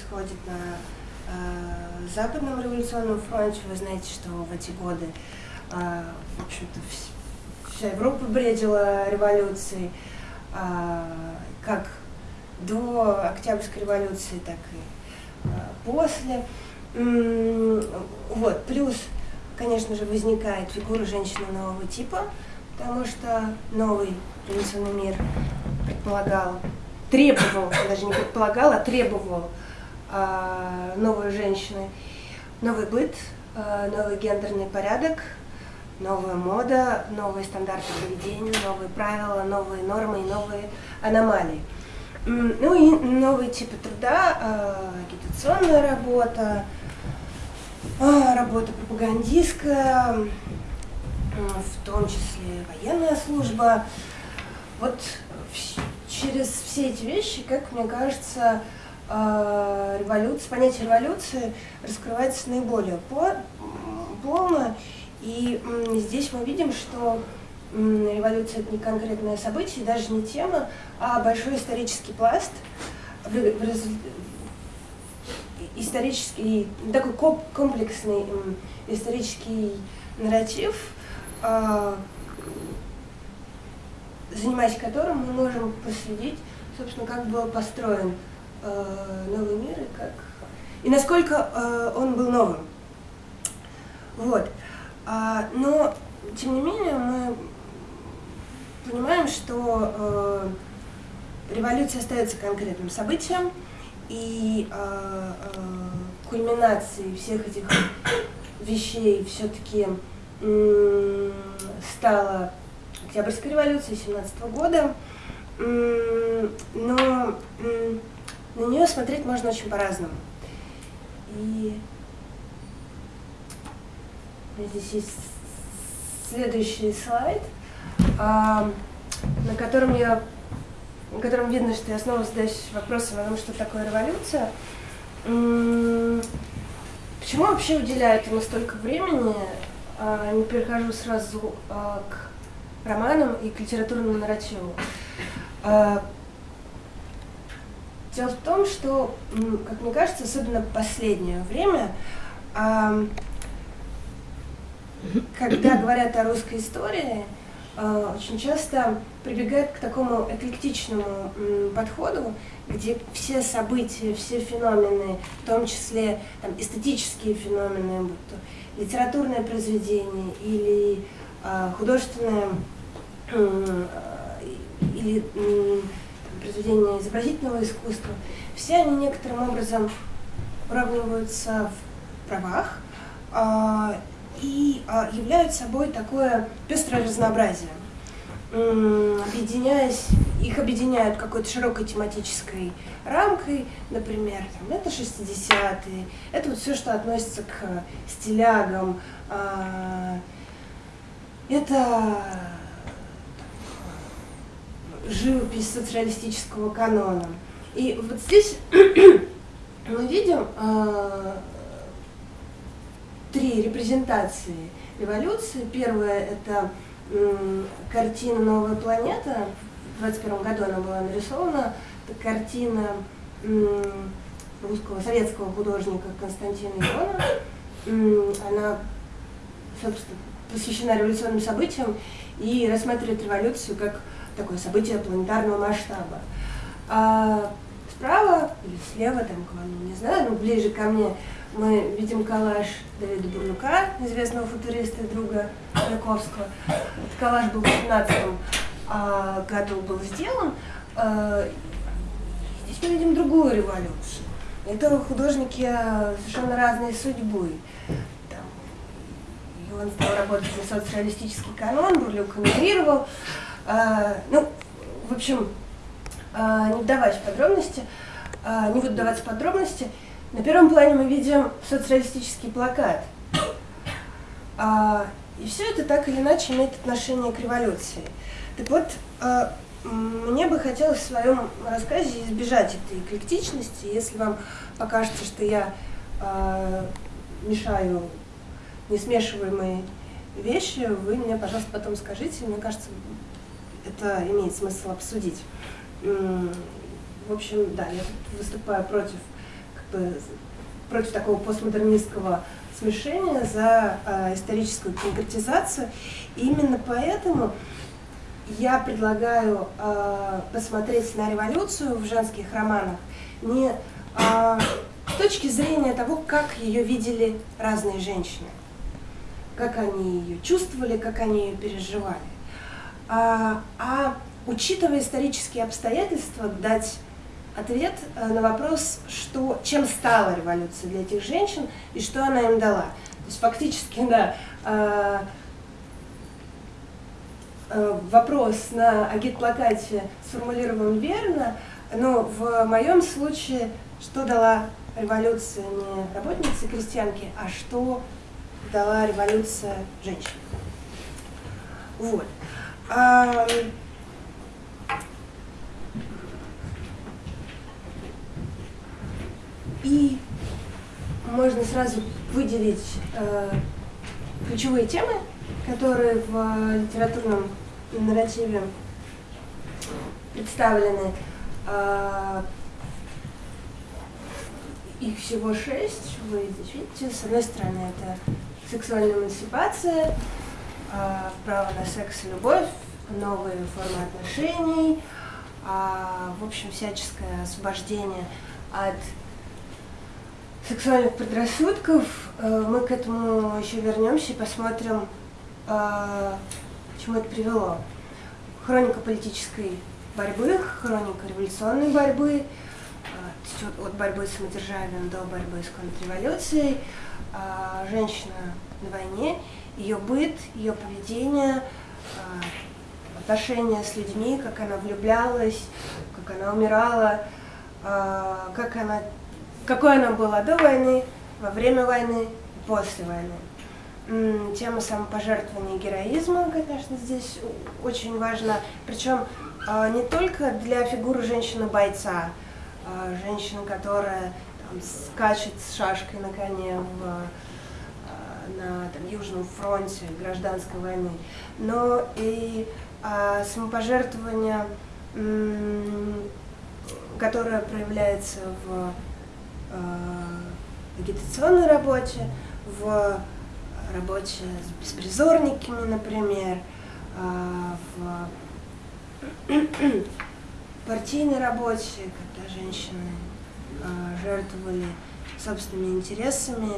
происходит на э, Западном революционном фронте. Вы знаете, что в эти годы, э, в общем-то, вся Европа бредила революцией, э, как до Октябрьской революции, так и э, после. Вот, плюс, конечно же, возникает фигура женщины нового типа, потому что новый революционный мир предполагал, требовал, даже не предполагал, а требовал э, новой женщины, новый быт, э, новый гендерный порядок, новая мода, новые стандарты поведения, новые правила, новые нормы и новые аномалии. Ну и новые типы труда, э, агитационная работа, работа пропагандистская, в том числе военная служба. Вот через все эти вещи, как мне кажется, э, революция, понятие революции раскрывается наиболее полно. И здесь мы видим, что революция это не конкретное событие, даже не тема, а большой исторический пласт, исторический, такой комплексный исторический нарратив, а, занимаясь которым мы можем последить, собственно, как был построен новый мир и как и насколько э, он был новым. Вот. А, но, тем не менее, мы понимаем, что э, революция остается конкретным событием, и э, э, кульминацией всех этих вещей все-таки э, стала Октябрьская революция 17 года, но на нее смотреть можно очень по-разному. И здесь есть следующий слайд, а, на котором я на котором видно, что я снова задаюсь вопросом о том, что такое революция. Почему вообще уделяют ему столько времени? А, не перехожу сразу а, к романам и к литературному нарративу. Дело в том, что, как мне кажется, особенно в последнее время, когда говорят о русской истории, очень часто прибегают к такому эклектичному подходу, где все события, все феномены, в том числе там, эстетические феномены, будь то литературное произведение или э, художественное э, или э, произведение изобразительного искусства, все они некоторым образом уравниваются в правах э, и э, являют собой такое пестрое разнообразие. Объединяясь, их объединяют какой-то широкой тематической рамкой, например, там, это 60-е, это вот все, что относится к стилягам, а, это живопись социалистического канона. И вот здесь мы видим э, три репрезентации революции. Первая – это картина «Новая планета». В 21 году она была нарисована. Это картина русского, советского художника Константина Ивана. Она, собственно, посвящена революционным событиям и рассматривает революцию как такое событие планетарного масштаба. А справа или слева, там, не знаю, но ближе ко мне, мы видим коллаж Давида Бурлюка, известного футуриста и друга Маяковского. Этот коллаж был в 18 а, году был сделан. А, здесь мы видим другую революцию. Это художники совершенно разной судьбы. Там, он стал работать на социалистический канон, Бурлюк эмигрировал. А, ну, в общем, а, не вдаваясь в подробности, а, не буду даваться подробности, на первом плане мы видим социалистический плакат. И все это так или иначе имеет отношение к революции. Так вот, мне бы хотелось в своем рассказе избежать этой эклектичности. Если вам покажется, что я мешаю несмешиваемые вещи, вы мне, пожалуйста, потом скажите. Мне кажется, это имеет смысл обсудить. В общем, да, я выступаю против бы против такого постмодернистского смешения, за э, историческую конкретизацию. И именно поэтому я предлагаю э, посмотреть на революцию в женских романах не э, с точки зрения того, как ее видели разные женщины, как они ее чувствовали, как они ее переживали, а, а учитывая исторические обстоятельства, дать ответ э, на вопрос, что, чем стала революция для этих женщин и что она им дала. То есть фактически, да, э, э, вопрос на агитплакате сформулирован верно, но в моем случае, что дала революция не работницы крестьянки, а что дала революция женщин. Вот. И можно сразу выделить э, ключевые темы, которые в литературном нарративе представлены. Э, их всего шесть, вы здесь видите. С одной стороны, это сексуальная эмансипация, право на секс и любовь, новые формы отношений, э, в общем, всяческое освобождение от сексуальных предрассудков. Э, мы к этому еще вернемся и посмотрим, э, к чему это привело. Хроника политической борьбы, хроника революционной борьбы, от борьбы с самодержавием до борьбы с контрреволюцией, женщина на войне, ее быт, ее поведение, отношения с людьми, как она влюблялась, как она умирала, как она какой она была до войны, во время войны, после войны. Тема самопожертвования и героизма, конечно, здесь очень важна. Причем а, не только для фигуры женщины-бойца, женщины, которая там, скачет с шашкой на коне в, на там, Южном фронте гражданской войны, но и а, самопожертвование, которое проявляется в в агитационной работе, в работе с беспризорниками, например, а, в партийной работе, когда женщины а, жертвовали собственными интересами,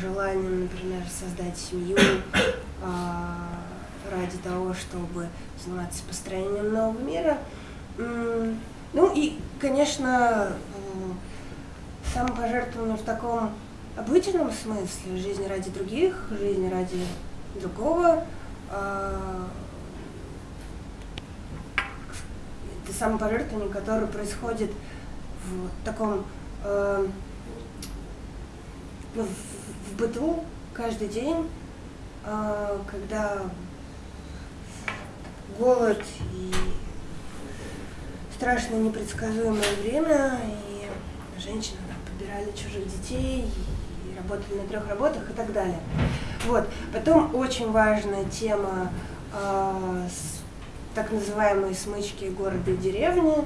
желанием, например, создать семью ради того, чтобы заниматься построением нового мира. Ну и, конечно, самопожертвование в таком обычном смысле, жизнь ради других, жизнь ради другого. А, это самопожертвование, которое происходит в таком э, ну, в, в быту каждый день, э, когда голод и страшное непредсказуемое время, и женщина собирали чужих детей, и работали на трех работах и так далее. Вот. Потом очень важная тема э, с, так называемой смычки города и деревни.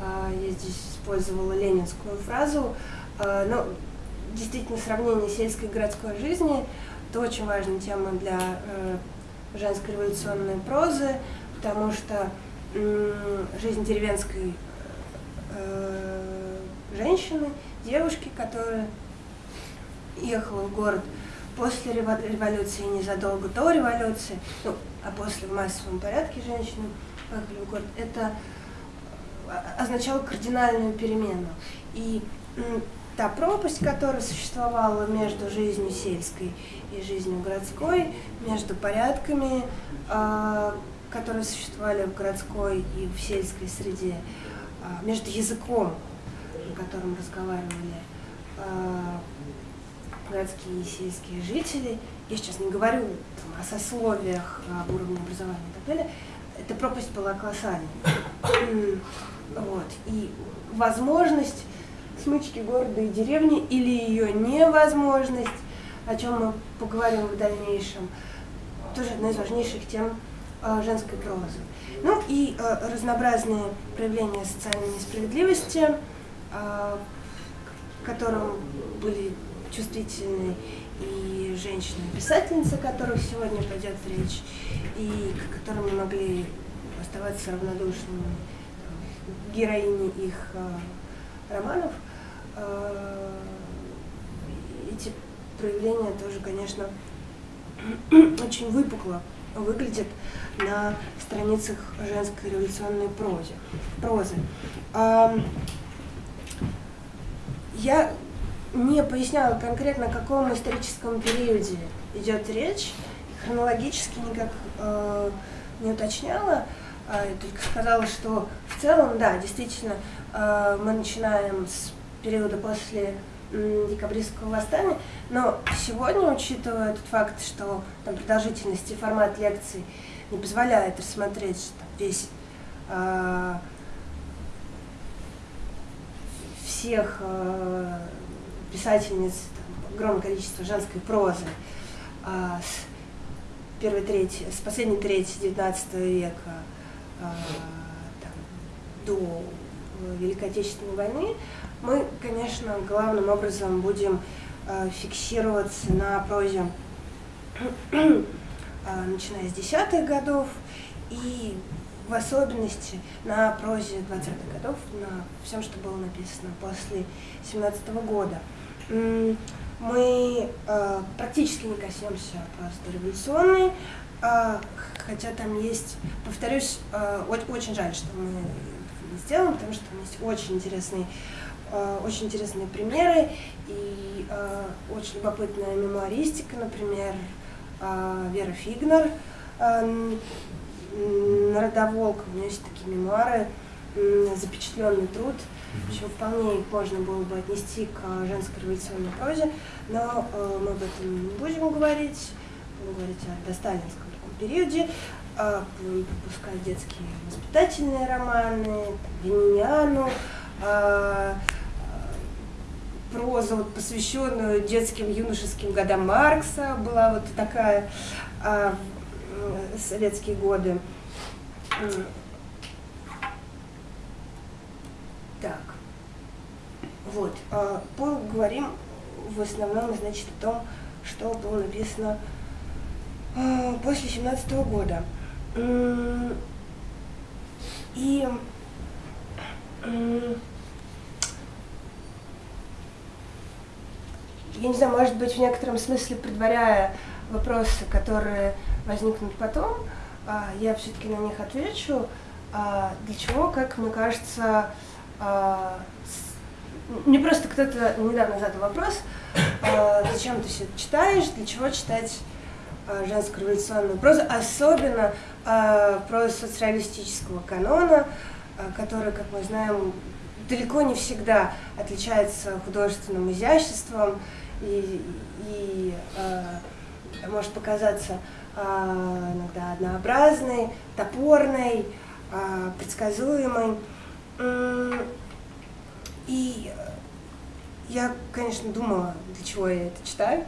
Э, я здесь использовала ленинскую фразу. Э, но действительно сравнение сельской и городской жизни – это очень важная тема для э, женской революционной прозы, потому что э, жизнь деревенской э, женщины девушки, которая ехала в город после революции, незадолго до революции, ну, а после в массовом порядке женщины поехали в город, это а, означало кардинальную перемену. И та пропасть, которая существовала между жизнью сельской и жизнью городской, между порядками, а, которые существовали в городской и в сельской среде, а, между языком, на котором разговаривали э, городские и сельские жители, я сейчас не говорю там, о сословиях, об уровне образования и так далее, эта пропасть была колоссальной. Вот. И возможность смычки города и деревни или ее невозможность, о чем мы поговорим в дальнейшем, тоже одна из важнейших тем э, женской прозы. Ну и э, разнообразные проявления социальной несправедливости – к которым были чувствительны и женщины-писательницы, о которых сегодня пойдет речь, и к которым не могли оставаться равнодушными героини их э, романов. Э, эти проявления тоже, конечно, очень выпукло выглядят на страницах женской революционной прозе, прозы. Я не поясняла конкретно, о каком историческом периоде идет речь, хронологически никак э, не уточняла, э, только сказала, что в целом, да, действительно, э, мы начинаем с периода после декабристского восстания, но сегодня, учитывая тот факт, что там, продолжительность и формат лекций не позволяет рассмотреть там, весь э, всех э, писательниц, там, огромное количество женской прозы э, с первой трети, с последней трети XIX века э, там, до Великой Отечественной войны, мы, конечно, главным образом будем э, фиксироваться на прозе, э, начиная с десятых годов, и в особенности на прозе 20-х годов, на всем, что было написано после 17 -го года. Мы э, практически не коснемся просто революционной, э, хотя там есть, повторюсь, э, очень жаль, что мы не сделаем, потому что там есть очень интересный Э, очень интересные примеры и э, очень любопытная мемуаристика, например, э, Вера Фигнер, Народоволк, у меня есть такие мемуары, запечатленный труд, еще вполне их можно было бы отнести к женской революционной прозе, но мы об этом не будем говорить, будем говорить о досталинском таком периоде, будем пропускать детские воспитательные романы, Вениану, прозу, вот, посвященную детским юношеским годам Маркса, была вот такая а, в советские годы. Так, вот, а, поговорим в основном, значит, о том, что было написано а, после 17 -го года. И я не знаю, может быть, в некотором смысле предваряя вопросы, которые возникнут потом, а, я все-таки на них отвечу. А, для чего, как мне кажется, а, мне просто кто-то недавно задал вопрос, зачем ты все читаешь, для чего читать женскую революционную прозу, особенно прозу социалистического канона, который, как мы знаем, далеко не всегда отличается художественным изяществом, и, и э, может показаться э, иногда однообразной, топорной, э, предсказуемой. И я, конечно, думала, для чего я это читаю,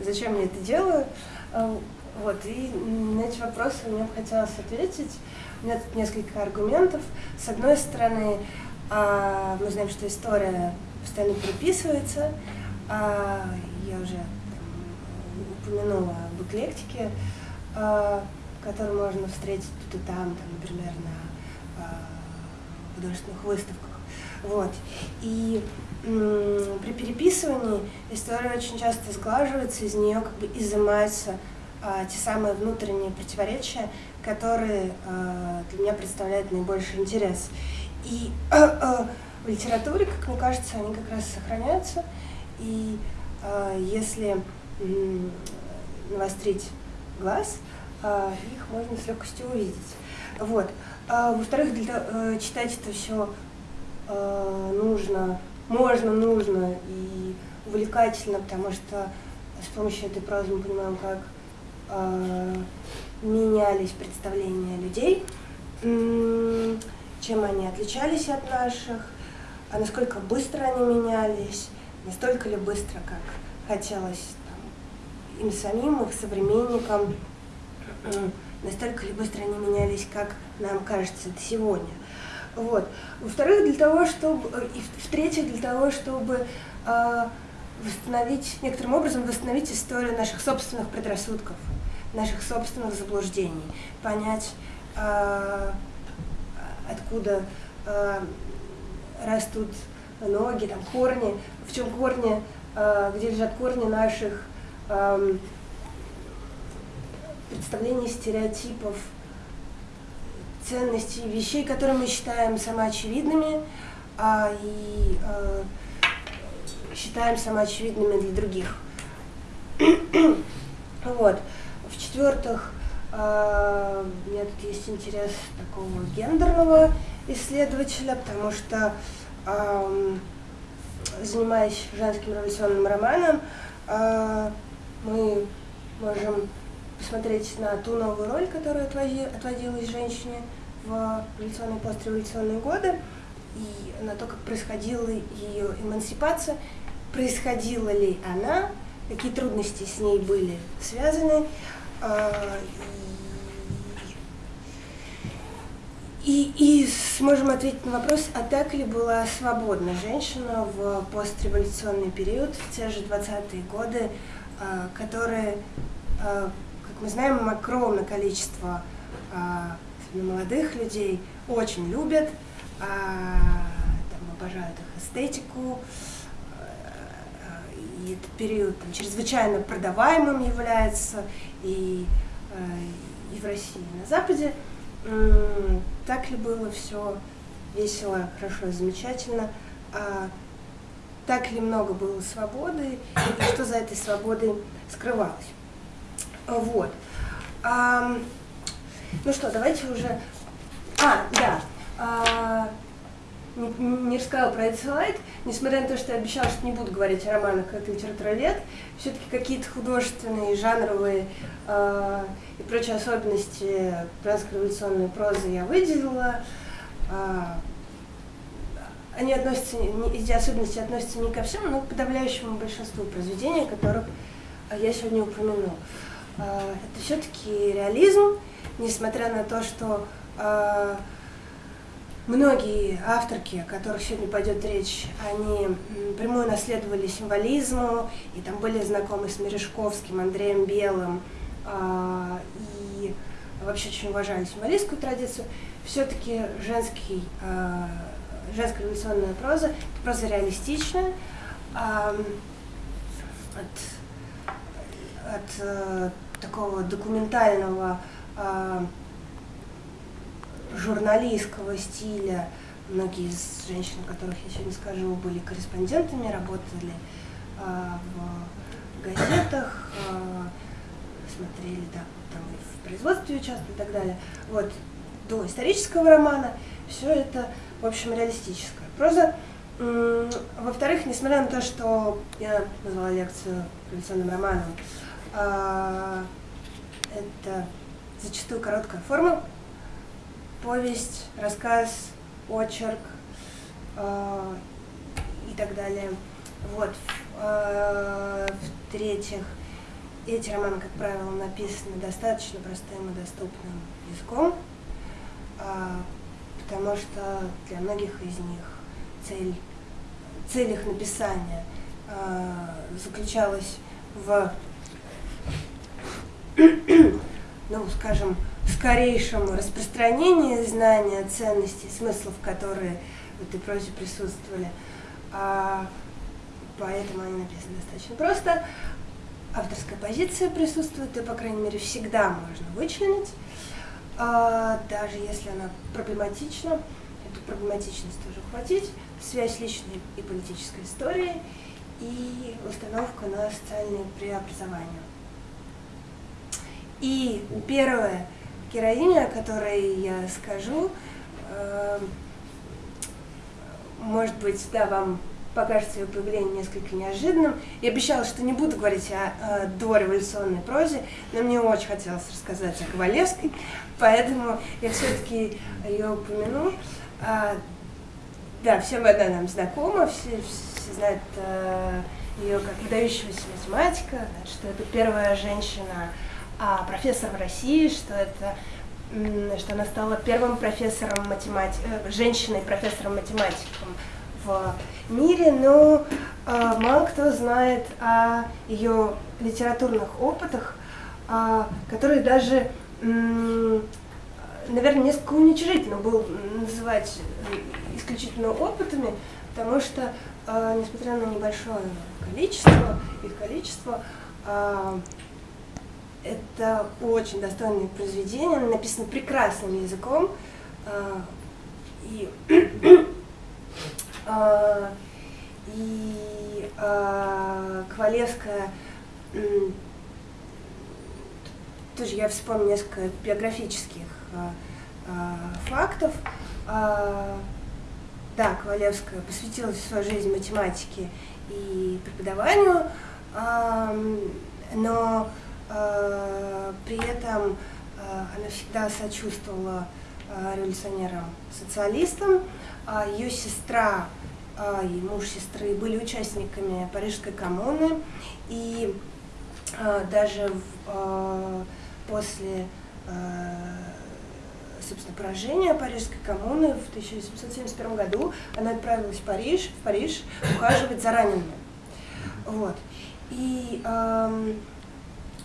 зачем я это делаю. Э, вот, и на эти вопросы мне бы хотелось ответить. У меня тут несколько аргументов. С одной стороны, э, мы знаем, что история постоянно переписывается, а, я уже там, упомянула об эклектике, а, которую можно встретить тут и там, там например, на а, художественных выставках. Вот. И при переписывании история очень часто сглаживается, из нее как бы изымаются а, те самые внутренние противоречия, которые а, для меня представляют наибольший интерес. И а, а, в литературе, как мне кажется, они как раз сохраняются. И э, если э, навострить глаз, э, их можно с легкостью увидеть. Вот. А, во-вторых, э, читать это все э, нужно, можно, нужно и увлекательно, потому что с помощью этой прозы мы понимаем, как э, менялись представления людей, чем они отличались от наших, а насколько быстро они менялись, настолько ли быстро, как хотелось там, им самим, их современникам, настолько ли быстро они менялись, как нам кажется это сегодня. Вот. Во-вторых, для того, чтобы, и в-третьих, для того, чтобы э, э, восстановить, некоторым образом восстановить историю наших собственных предрассудков, наших собственных заблуждений, понять, э, откуда э, растут ноги, там корни, в чем корни, э, где лежат корни наших э, представлений, стереотипов, ценностей, вещей, которые мы считаем самоочевидными а, и а, считаем самоочевидными для других. вот. В-четвертых, а, у меня тут есть интерес такого гендерного исследователя, потому что а, занимаясь женским революционным романом, а, мы можем посмотреть на ту новую роль, которая отводилась женщине в революционные и постреволюционные годы, и на то, как происходила ее эмансипация, происходила ли она, какие трудности с ней были связаны, а, и, и сможем ответить на вопрос, а так ли была свободна женщина в постреволюционный период, в те же 20-е годы, а, которые а, мы знаем, огромное количество а, молодых людей очень любят, там, обожают их эстетику, и этот период там, чрезвычайно продаваемым является и, и в России, и на Западе. Так ли было все весело, хорошо, замечательно? А, так ли много было свободы и что за этой свободой скрывалось? Вот. А, ну что, давайте уже... А, да. А, не, не рассказала про этот несмотря на то, что я обещала, что не буду говорить о романах как литературовед, все-таки какие-то художественные, жанровые э, и прочие особенности трансреволюционной прозы я выделила. Э, они относятся, эти особенности относятся не ко всем, но к подавляющему большинству произведений, которых я сегодня упомяну. А, это все-таки реализм, несмотря на то, что э, многие авторки, о которых сегодня пойдет речь, они прямую наследовали символизму, и там были знакомы с Мережковским, Андреем Белым, э, и вообще очень уважали символистскую традицию, все-таки женский, э, женская революционная проза, проза реалистичная, э, от, от такого документального э, журналистского стиля. Многие из женщин, которых я сегодня скажу, были корреспондентами, работали э, в газетах, э, смотрели да, там в производстве участвовали и так далее. Вот, до исторического романа все это, в общем, реалистическая проза. Во-вторых, несмотря на то, что я назвала лекцию революционным романом, а, это зачастую короткая форма, повесть, рассказ, очерк а, и так далее. Вот. А, В-третьих, эти романы, как правило, написаны достаточно простым и доступным языком, потому что для многих из них цель, цель их написания заключалась в ну, скажем, скорейшему распространению знания ценностей, смыслов, которые в этой прозе присутствовали. А, поэтому они написаны достаточно просто. Авторская позиция присутствует, и, по крайней мере, всегда можно вычленить, а, даже если она проблематична. Эту проблематичность тоже хватить. Связь личной и политической истории и установка на социальное преобразование. И первая героиня, о которой я скажу, э, может быть, да, вам покажется ее появление несколько неожиданным. Я обещала, что не буду говорить о, о дореволюционной прозе, но мне очень хотелось рассказать о Ковалевской, поэтому я все-таки ее упомяну. А, да, всем она нам знакома, все, все знают а, э, ее как выдающегося математика, что это первая женщина, а профессор в России, что это что она стала первым профессором математики, э, женщиной профессором математиком в мире, но э, мало кто знает о ее литературных опытах, э, которые даже, э, наверное, несколько уничижительно было называть исключительно опытами, потому что, э, несмотря на небольшое количество, их количество, э, это очень достойное произведение, написано прекрасным языком, э, и а, и а, Ковалевская тоже я вспомню несколько биографических а, фактов. Да, Ковалевская посвятила свою жизнь математике и преподаванию, но при этом она всегда сочувствовала революционерам-социалистам. Ее сестра а, и муж сестры были участниками Парижской коммуны, и а, даже а, после собственно, поражения Парижской коммуны в 1771 году она отправилась в Париж, в Париж ухаживать за ранеными. Вот. И э,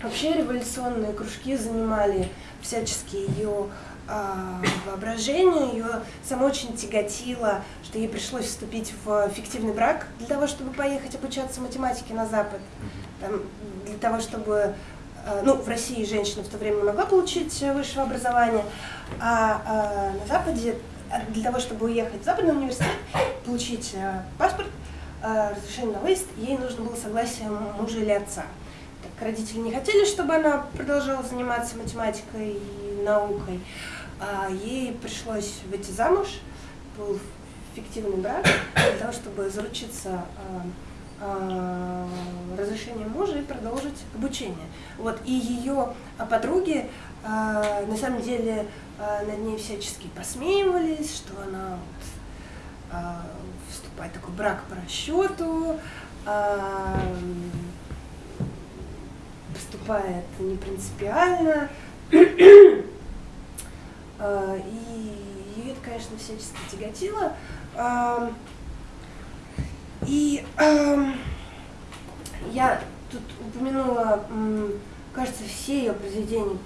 вообще революционные кружки занимали всячески ее а, воображение, ее само очень тяготило, что ей пришлось вступить в фиктивный брак для того, чтобы поехать обучаться математике на Запад, там, для того, чтобы а, ну, в России женщина в то время могла получить высшее образование, а, а на Западе для того, чтобы уехать в Западный университет, получить паспорт, разрешение на выезд, ей нужно было согласие мужа или отца. Родители не хотели, чтобы она продолжала заниматься математикой и наукой, а ей пришлось выйти замуж, был фиктивный брак, для того, чтобы заручиться а, а, разрешением мужа и продолжить обучение. Вот, и ее подруги а, на самом деле над ней всячески посмеивались, что она вот, вступает в такой брак по расчету, поступает не принципиально. А, и ее это, конечно, всячески тяготило. И я тут упомянула, кажется, все ее произведения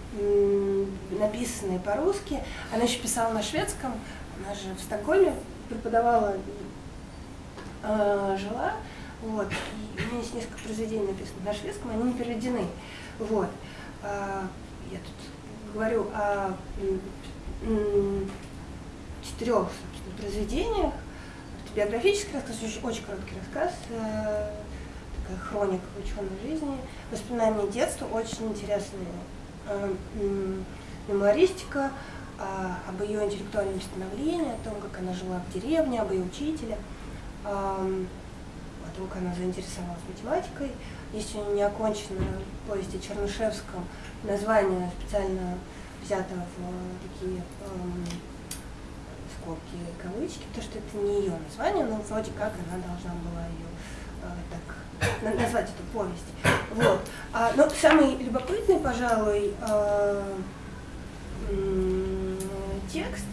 написанные по-русски. Она еще писала на шведском, она же в Стокгольме преподавала, а, жила. Вот. У меня есть несколько произведений написанных на шведском, они не переведены. Вот. А, я тут говорю о четырех собственно, произведениях. Автобиографический рассказ, очень, очень короткий рассказ, э, такая хроника ученой жизни, воспоминания детства, очень интересная мемуаристика э, об ее интеллектуальном становлении, о том, как она жила в деревне, об ее учителе, э, как она заинтересовалась математикой. Есть у нее неоконченная повесть о Чернышевском, название специально взято в такие эм, скобки, кавычки, то, что это не ее название, но вроде как она должна была ее э, так назвать эту повесть. Вот. А, но самый любопытный, пожалуй, э, текст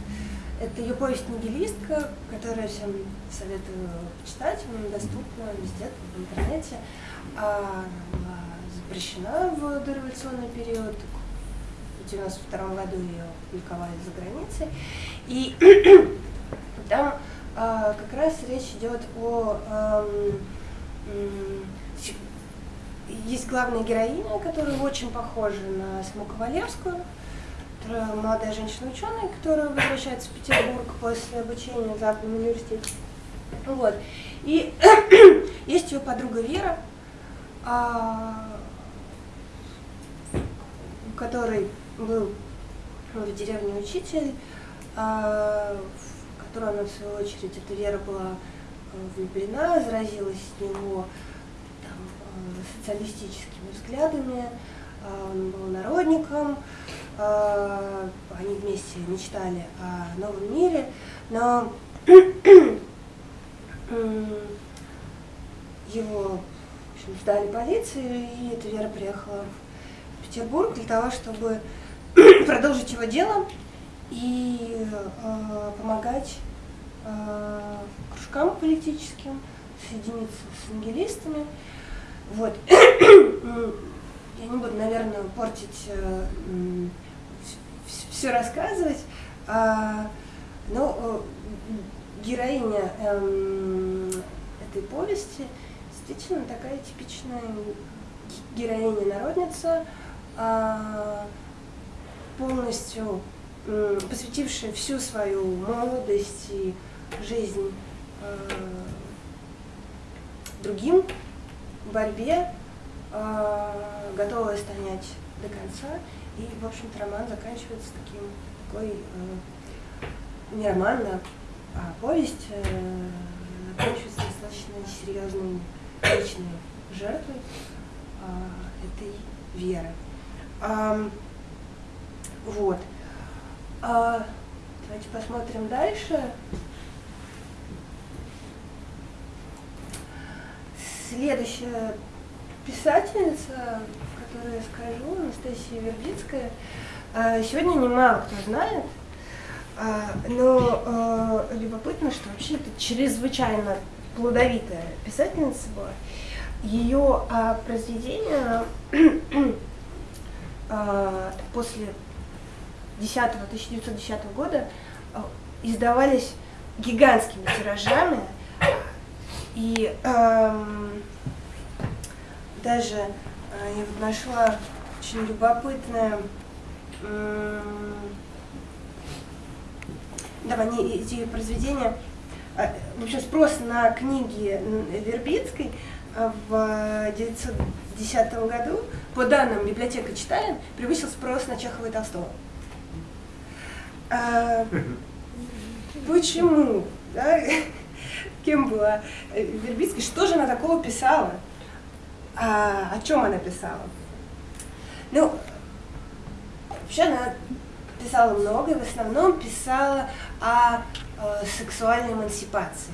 это ее повесть «Нигилистка», которую всем советую почитать, она доступна везде, в интернете. А, она была запрещена в дореволюционный период, в 92 году ее публиковали за границей. И там э, как раз речь идет о... Э, есть главная героиня, которая очень похожа на саму Ковалевскую, молодая женщина-ученая, которая возвращается в Петербург после обучения в Западном университете. Вот. И есть ее подруга Вера, а, у которой был в деревне учитель, а, в которую она, в свою очередь, эта Вера была э, влюблена, заразилась с него там, э, социалистическими взглядами, а, он был народником, они вместе мечтали о новом мире, но его в общем, сдали полиции, и эта Вера приехала в Петербург для того, чтобы продолжить его дело и э, помогать э, кружкам политическим, соединиться с ангелистами. Вот. Я не буду, наверное, портить, э, все рассказывать, а, но героиня эм, этой повести действительно такая типичная героиня-народница, а, полностью посвятившая всю свою молодость и жизнь э, другим, борьбе, э, готовая стоять до конца. И, в общем-то, роман заканчивается таким, такой, э, не роман, а, а повесть, э, заканчивается достаточно серьезной личной жертвой э, этой веры. А, вот. А, давайте посмотрим дальше. Следующая писательница, которую я скажу, Анастасия Вербицкая, а, сегодня немало кто знает, а, но а, любопытно, что вообще это чрезвычайно плодовитая писательница была. Ее произведения после 10 1910 года издавались гигантскими тиражами, и эм, даже я вот нашла очень любопытное, э, да, они, эти произведения, э, в общем, спрос на книги Вербицкой э, в 1910 году, по данным библиотека читаем, превысил спрос на Чехова и Толстого. А, почему? Да? кем была э, Вербицкий, что же она такого писала, а, о чем она писала. Ну, вообще она писала много, и в основном писала о, о сексуальной эмансипации.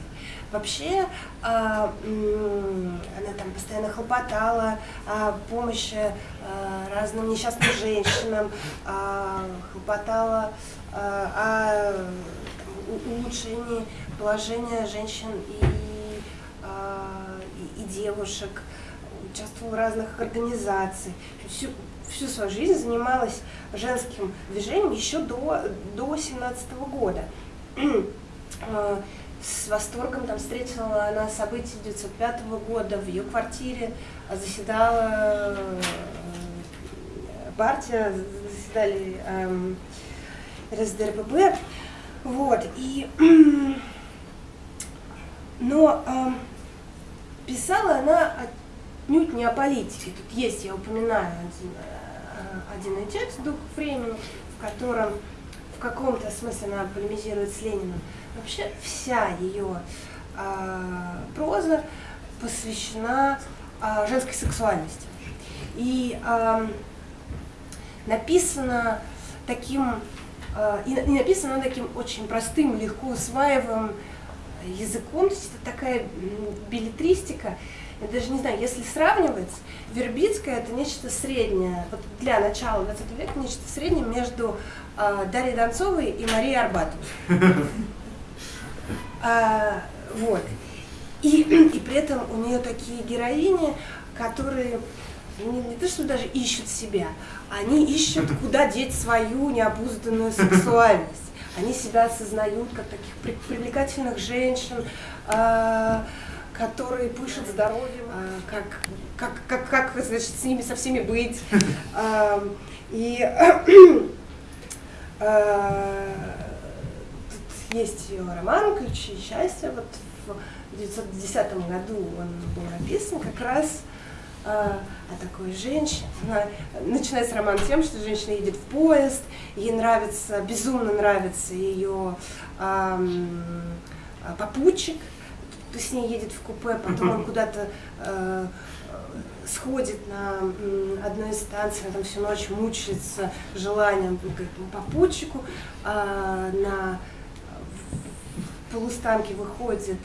Вообще, а, она там постоянно хлопотала о помощи а, разным несчастным женщинам, а, хлопотала о улучшении положение женщин и, и, и девушек, участвовала в разных организациях. Всю, всю свою жизнь занималась женским движением еще до, до 17 -го года. А, с восторгом там встретила она события 1905 года в ее квартире, заседала э, партия, заседали эм, РСДРПП. Вот, и но э, писала она отнюдь не о политике. Тут есть, я упоминаю один, э, один текст «Дух времени», в котором в каком-то смысле она полемизирует с Лениным. Вообще вся ее э, проза посвящена э, женской сексуальности. И э, написано таким, э, и, и написано таким очень простым, легко усваиваемым языком, то есть это такая билетристика, я даже не знаю, если сравнивать, Вербицкая это нечто среднее, вот для начала 20 века нечто среднее между э, Дарьей Донцовой и Марией Арбатовой. А, вот. И, и при этом у нее такие героини, которые не, не то, что даже ищут себя, они ищут, куда деть свою необузданную сексуальность они себя осознают как таких привлекательных женщин, а, которые пышут здоровьем, а, как, как, как, как значит, с ними со всеми быть. А, и тут есть ее роман «Ключи счастья». Вот в 1910 году он был написан как раз а, о такой женщине. Она, начинается роман тем, что женщина едет в поезд, ей нравится, безумно нравится ее эм, попутчик, с ней едет в купе, потом он куда-то э, сходит на одной из станций, она там всю ночь мучается желанием этому попутчику, э, на полустанке выходит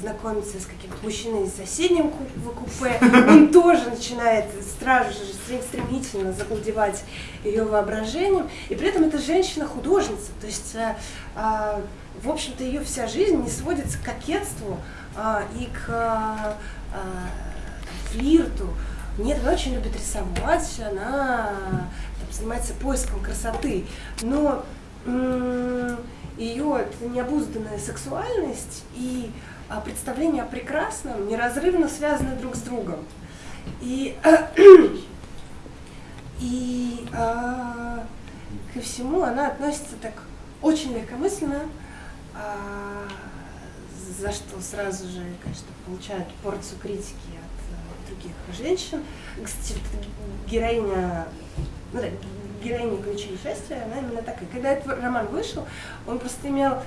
знакомится с каким-то мужчиной из соседним купе, он тоже начинает сразу же стремительно завладевать ее воображением, и при этом это женщина-художница, то есть, э, а, в общем-то, ее вся жизнь не сводится к кокетству и к а, флирту. Нет, она очень любит рисовать, она там, занимается поиском красоты, но ее необузданная сексуальность и а, представления о прекрасном неразрывно связаны друг с другом. И, и а, ко всему она относится так очень легкомысленно, а, за что сразу же, конечно, получает порцию критики от а, других женщин. Кстати, героиня, ну, да, героиня ключей счастья, она именно такая. Когда этот роман вышел, он просто имел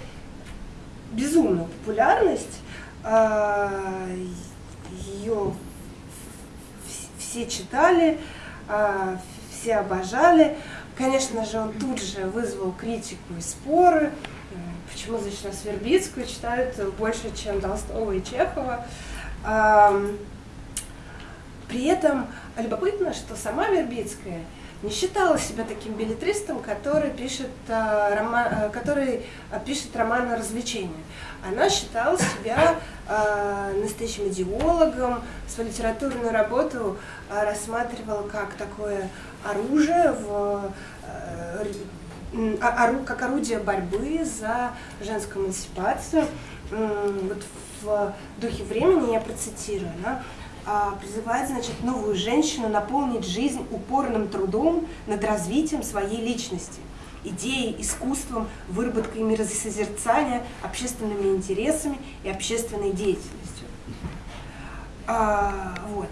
безумную популярность, а, ее все читали, а, все обожали. Конечно же, он тут же вызвал критику и споры. Почему, значит, нас Вербицкую читают больше, чем Толстого и Чехова. При этом любопытно, что сама Вербицкая – не считала себя таким билетристом, который пишет, э, роман, э, который э, пишет роман о развлечении. Она считала себя э, настоящим идеологом, свою литературную работу э, рассматривала как такое оружие, в, э, как орудие борьбы за женскую эмансипацию. Вот в духе времени я процитирую. Она а, призывает, значит, новую женщину наполнить жизнь упорным трудом над развитием своей личности, идеей, искусством, выработкой миросозерцания, общественными интересами и общественной деятельностью. А, вот.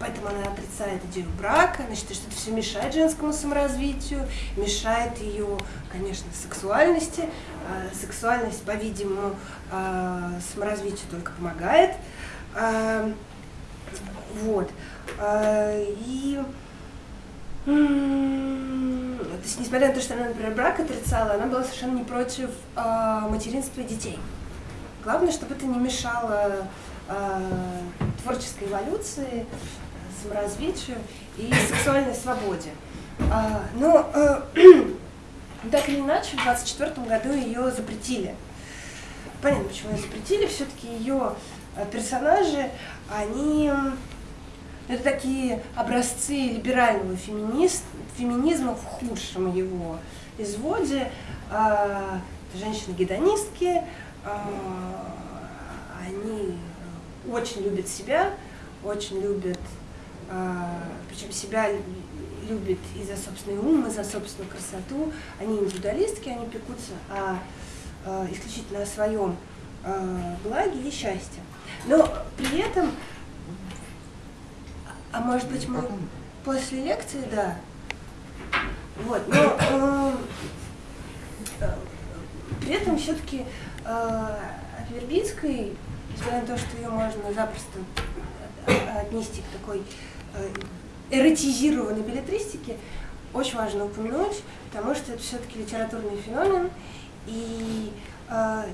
Поэтому она отрицает идею брака, она считает, что это все мешает женскому саморазвитию, мешает ее, конечно, сексуальности. А, сексуальность, по-видимому, а, саморазвитию только помогает. А, вот. И то есть, несмотря на то, что она, например, брак отрицала, она была совершенно не против материнства детей. Главное, чтобы это не мешало творческой эволюции, саморазвитию и сексуальной свободе. А, но э, так или иначе, в 24 году ее запретили. Понятно, почему ее запретили. Все-таки ее персонажи, они это такие образцы либерального феминист, феминизма в худшем его изводе. А, женщины-гедонистки, а, они очень любят себя, очень любят, причем себя любят и за собственный ум, и за собственную красоту. Они индивидуалистки, они пекутся о, исключительно о своем благе и счастье. Но при этом а может быть мы после лекции, да. Вот, но э, при этом все-таки э, Вербицкой, несмотря на то, что ее можно запросто отнести к такой эротизированной билетристике, очень важно упомянуть, потому что это все-таки литературный феномен, и э,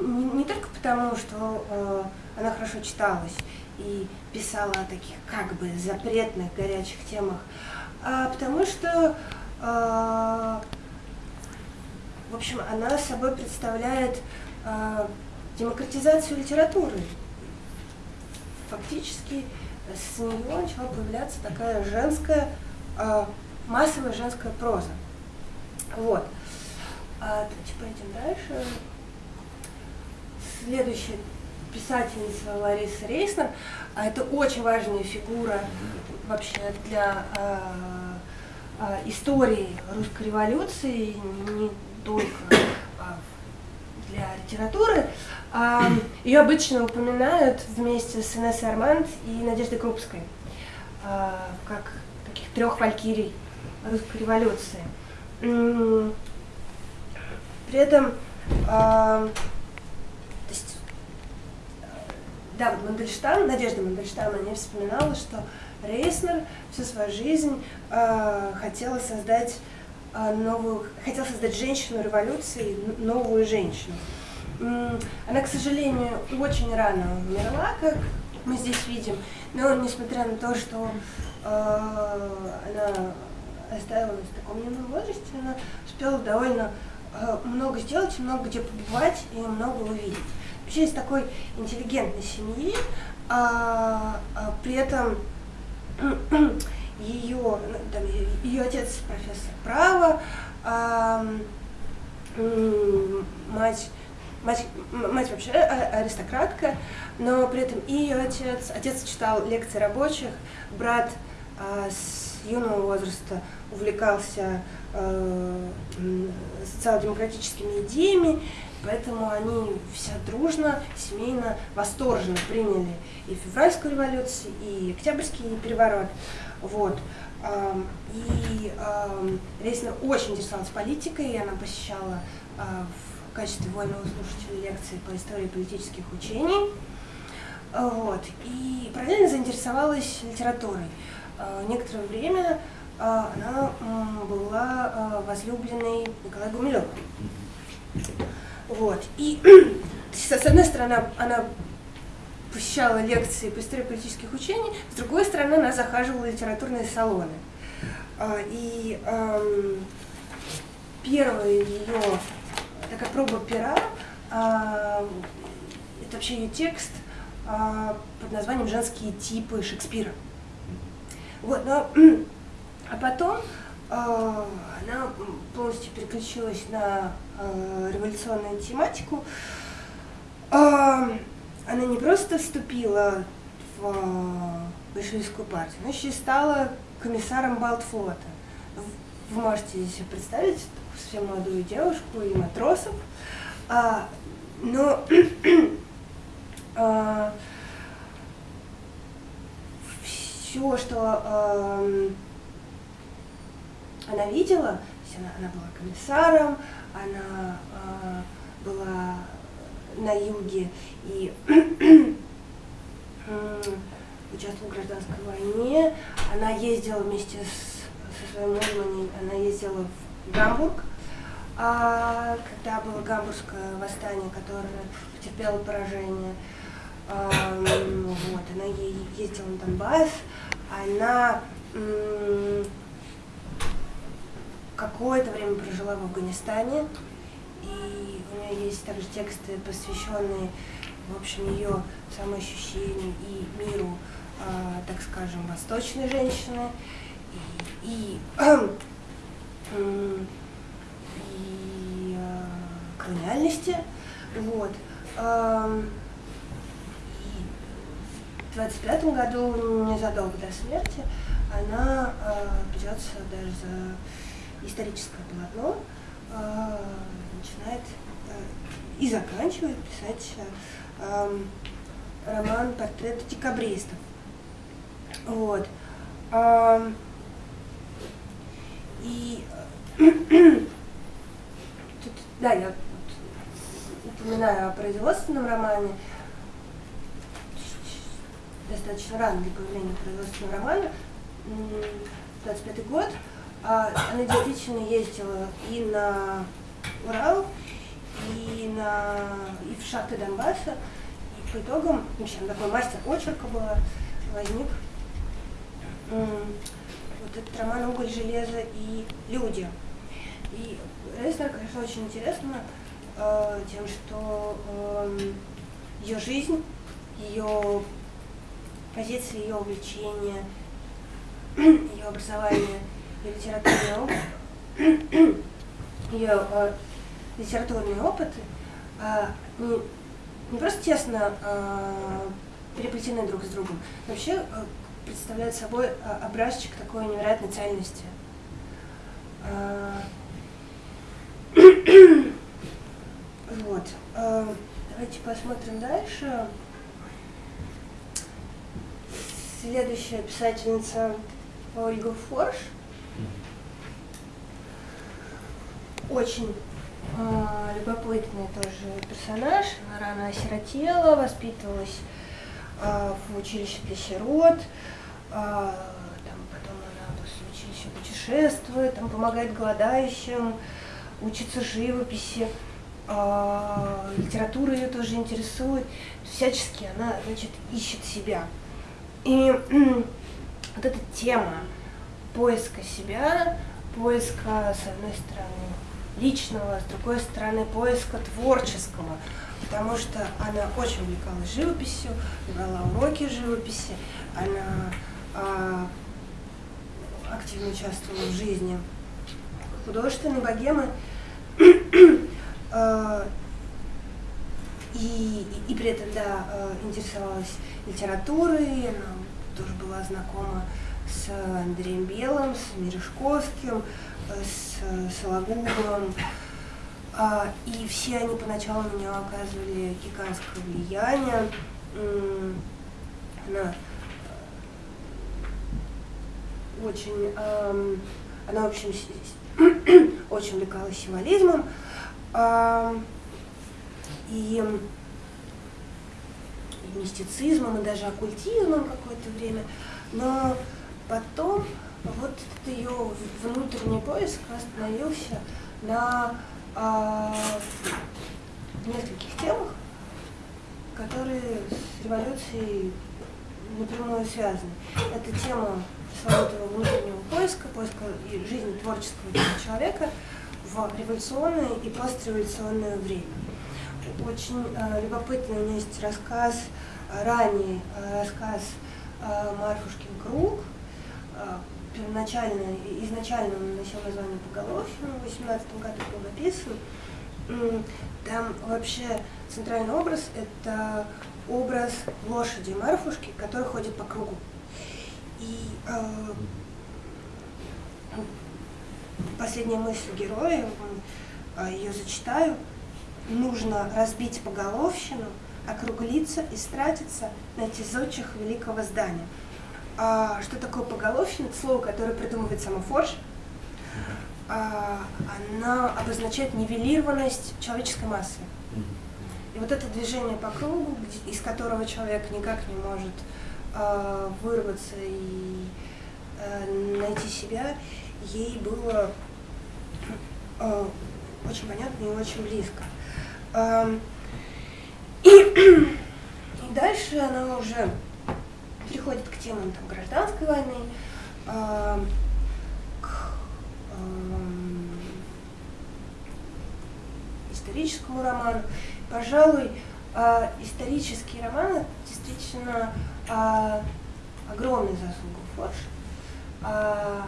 не, не только потому, что э, она хорошо читалась, и писала о таких как бы запретных горячих темах, а потому что, а, в общем, она собой представляет а, демократизацию литературы. Фактически с нее начала появляться такая женская, а, массовая женская проза. Вот. А, пойдем дальше. Следующий писательница Лариса Рейснер. А это очень важная фигура вообще для э, э, истории русской революции, не только для литературы. Ее обычно упоминают вместе с Инессой Арманд и Надеждой Крупской, э, как таких трех валькирий русской революции. При этом э, да, вот Мандельштам, Надежда Мандельштам, она вспоминала, что Рейснер всю свою жизнь э, хотела создать новую, хотел создать женщину революции, новую женщину. Она, к сожалению, очень рано умерла, как мы здесь видим, но несмотря на то, что э, она оставила нас в таком юном возрасте, она успела довольно э, много сделать, много где побывать и много увидеть. Вообще из такой интеллигентной семьи, а, а при этом ее, там, ее отец профессор права, а, мать мать, мать вообще а, аристократка, но при этом и ее отец, отец читал лекции рабочих, брат а, с юного возраста увлекался а, социал-демократическими идеями, поэтому они все дружно, семейно, восторженно приняли и февральскую революцию, и октябрьский переворот. Вот. И Рейсна очень интересовалась политикой, и она посещала в качестве вольного слушателя лекции по истории политических учений. Вот. И параллельно заинтересовалась литературой. Некоторое время она была возлюбленной Николая Гумилева. Вот. И с одной стороны, она посещала лекции по истории политических учений, с другой стороны, она захаживала в литературные салоны. И эм, первая ее такая проба пера, э, это вообще ее текст э, под названием «Женские типы Шекспира». Вот, но, а потом э, она полностью переключилась на революционную тематику. Она не просто вступила в большевистскую партию, но еще и стала комиссаром Балтфлота. Вы можете себе представить совсем молодую девушку и матросов. А, но а, все, что а, она видела, она, она была комиссаром, она а, была на юге и участвовала в гражданской войне. Она ездила вместе с, со своим мужем, она ездила в Гамбург, а, когда было гамбургское восстание, которое потерпело поражение. А, вот, она ездила на Донбасс, она какое-то время прожила в Афганистане, и у нее есть также тексты, посвященные, в общем, ее самоощущению и миру, э, так скажем, восточной женщины. И, и, и э, колониальности. Вот. Э, в 25 году, незадолго до смерти, она э, берется даже за историческое полотно, э, начинает э, и заканчивает писать э, роман «Портрет декабристов». Вот. Э, и тут, да, я упоминаю о производственном романе, достаточно рано для появления производственного романа, 25 год, а, она действительно ездила и на Урал, и, на, и в шахты Донбасса. И по итогам, в общем, такой мастер очерка была, возник вот этот роман «Уголь, железо и люди». И Резнер, конечно, очень интересно э, тем, что э, ее жизнь, ее позиции, ее увлечения, ее образование, ее литературный опыт, ее э, литературные опыты э, не, не просто тесно э, переплетены друг с другом, вообще э, представляют собой э, образчик такой невероятной цельности. Э, вот. Э, давайте посмотрим дальше. Следующая писательница Ольга Форш. Очень э, любопытный тоже персонаж. Она рано осиротела, воспитывалась э, в училище для сирот. Э, там потом она после училища путешествует, там помогает голодающим, учится живописи. э, литература ее тоже интересует, всячески она, значит, ищет себя. И вот эта тема поиска себя, поиска, с одной стороны, личного, с другой стороны, поиска творческого, потому что она очень увлекалась живописью, брала уроки живописи, она а, активно участвовала в жизни художественной богемы, а, и, и, и при этом, да, а, интересовалась литературой, она тоже была знакома с Андреем Белым, с Мережковским, с Сологубом. А, и все они поначалу на нее оказывали гигантское влияние. Она э, очень, она, в общем, очень увлекалась символизмом. И, и мистицизмом, и даже оккультизмом какое-то время. Но потом вот этот ее внутренний поиск остановился на а, нескольких темах, которые с революцией напрямую связаны. Это тема пресловутого внутреннего поиска, поиска жизни творческого человека в революционное и постреволюционное время. Очень э, любопытный у меня есть рассказ, ранний э, рассказ э, Марфушкин круг, э, первоначально, изначально он носил название Поголовье, в 18 году был написан. Там вообще центральный образ – это образ лошади Марфушки, которая ходит по кругу. И э, последняя мысль героя, э, ее зачитаю, нужно разбить поголовщину, округлиться и стратиться на тезочих великого здания а, что такое поголовщина, это слово, которое придумывает сама Форш, а, она обозначает нивелированность человеческой массы. И вот это движение по кругу, из которого человек никак не может а, вырваться и а, найти себя, ей было а, очень понятно и очень близко. И, дальше она уже переходит к темам там, гражданской войны, к историческому роману. Пожалуй, э, исторический роман действительно э, огромный заслуга Форш. Э,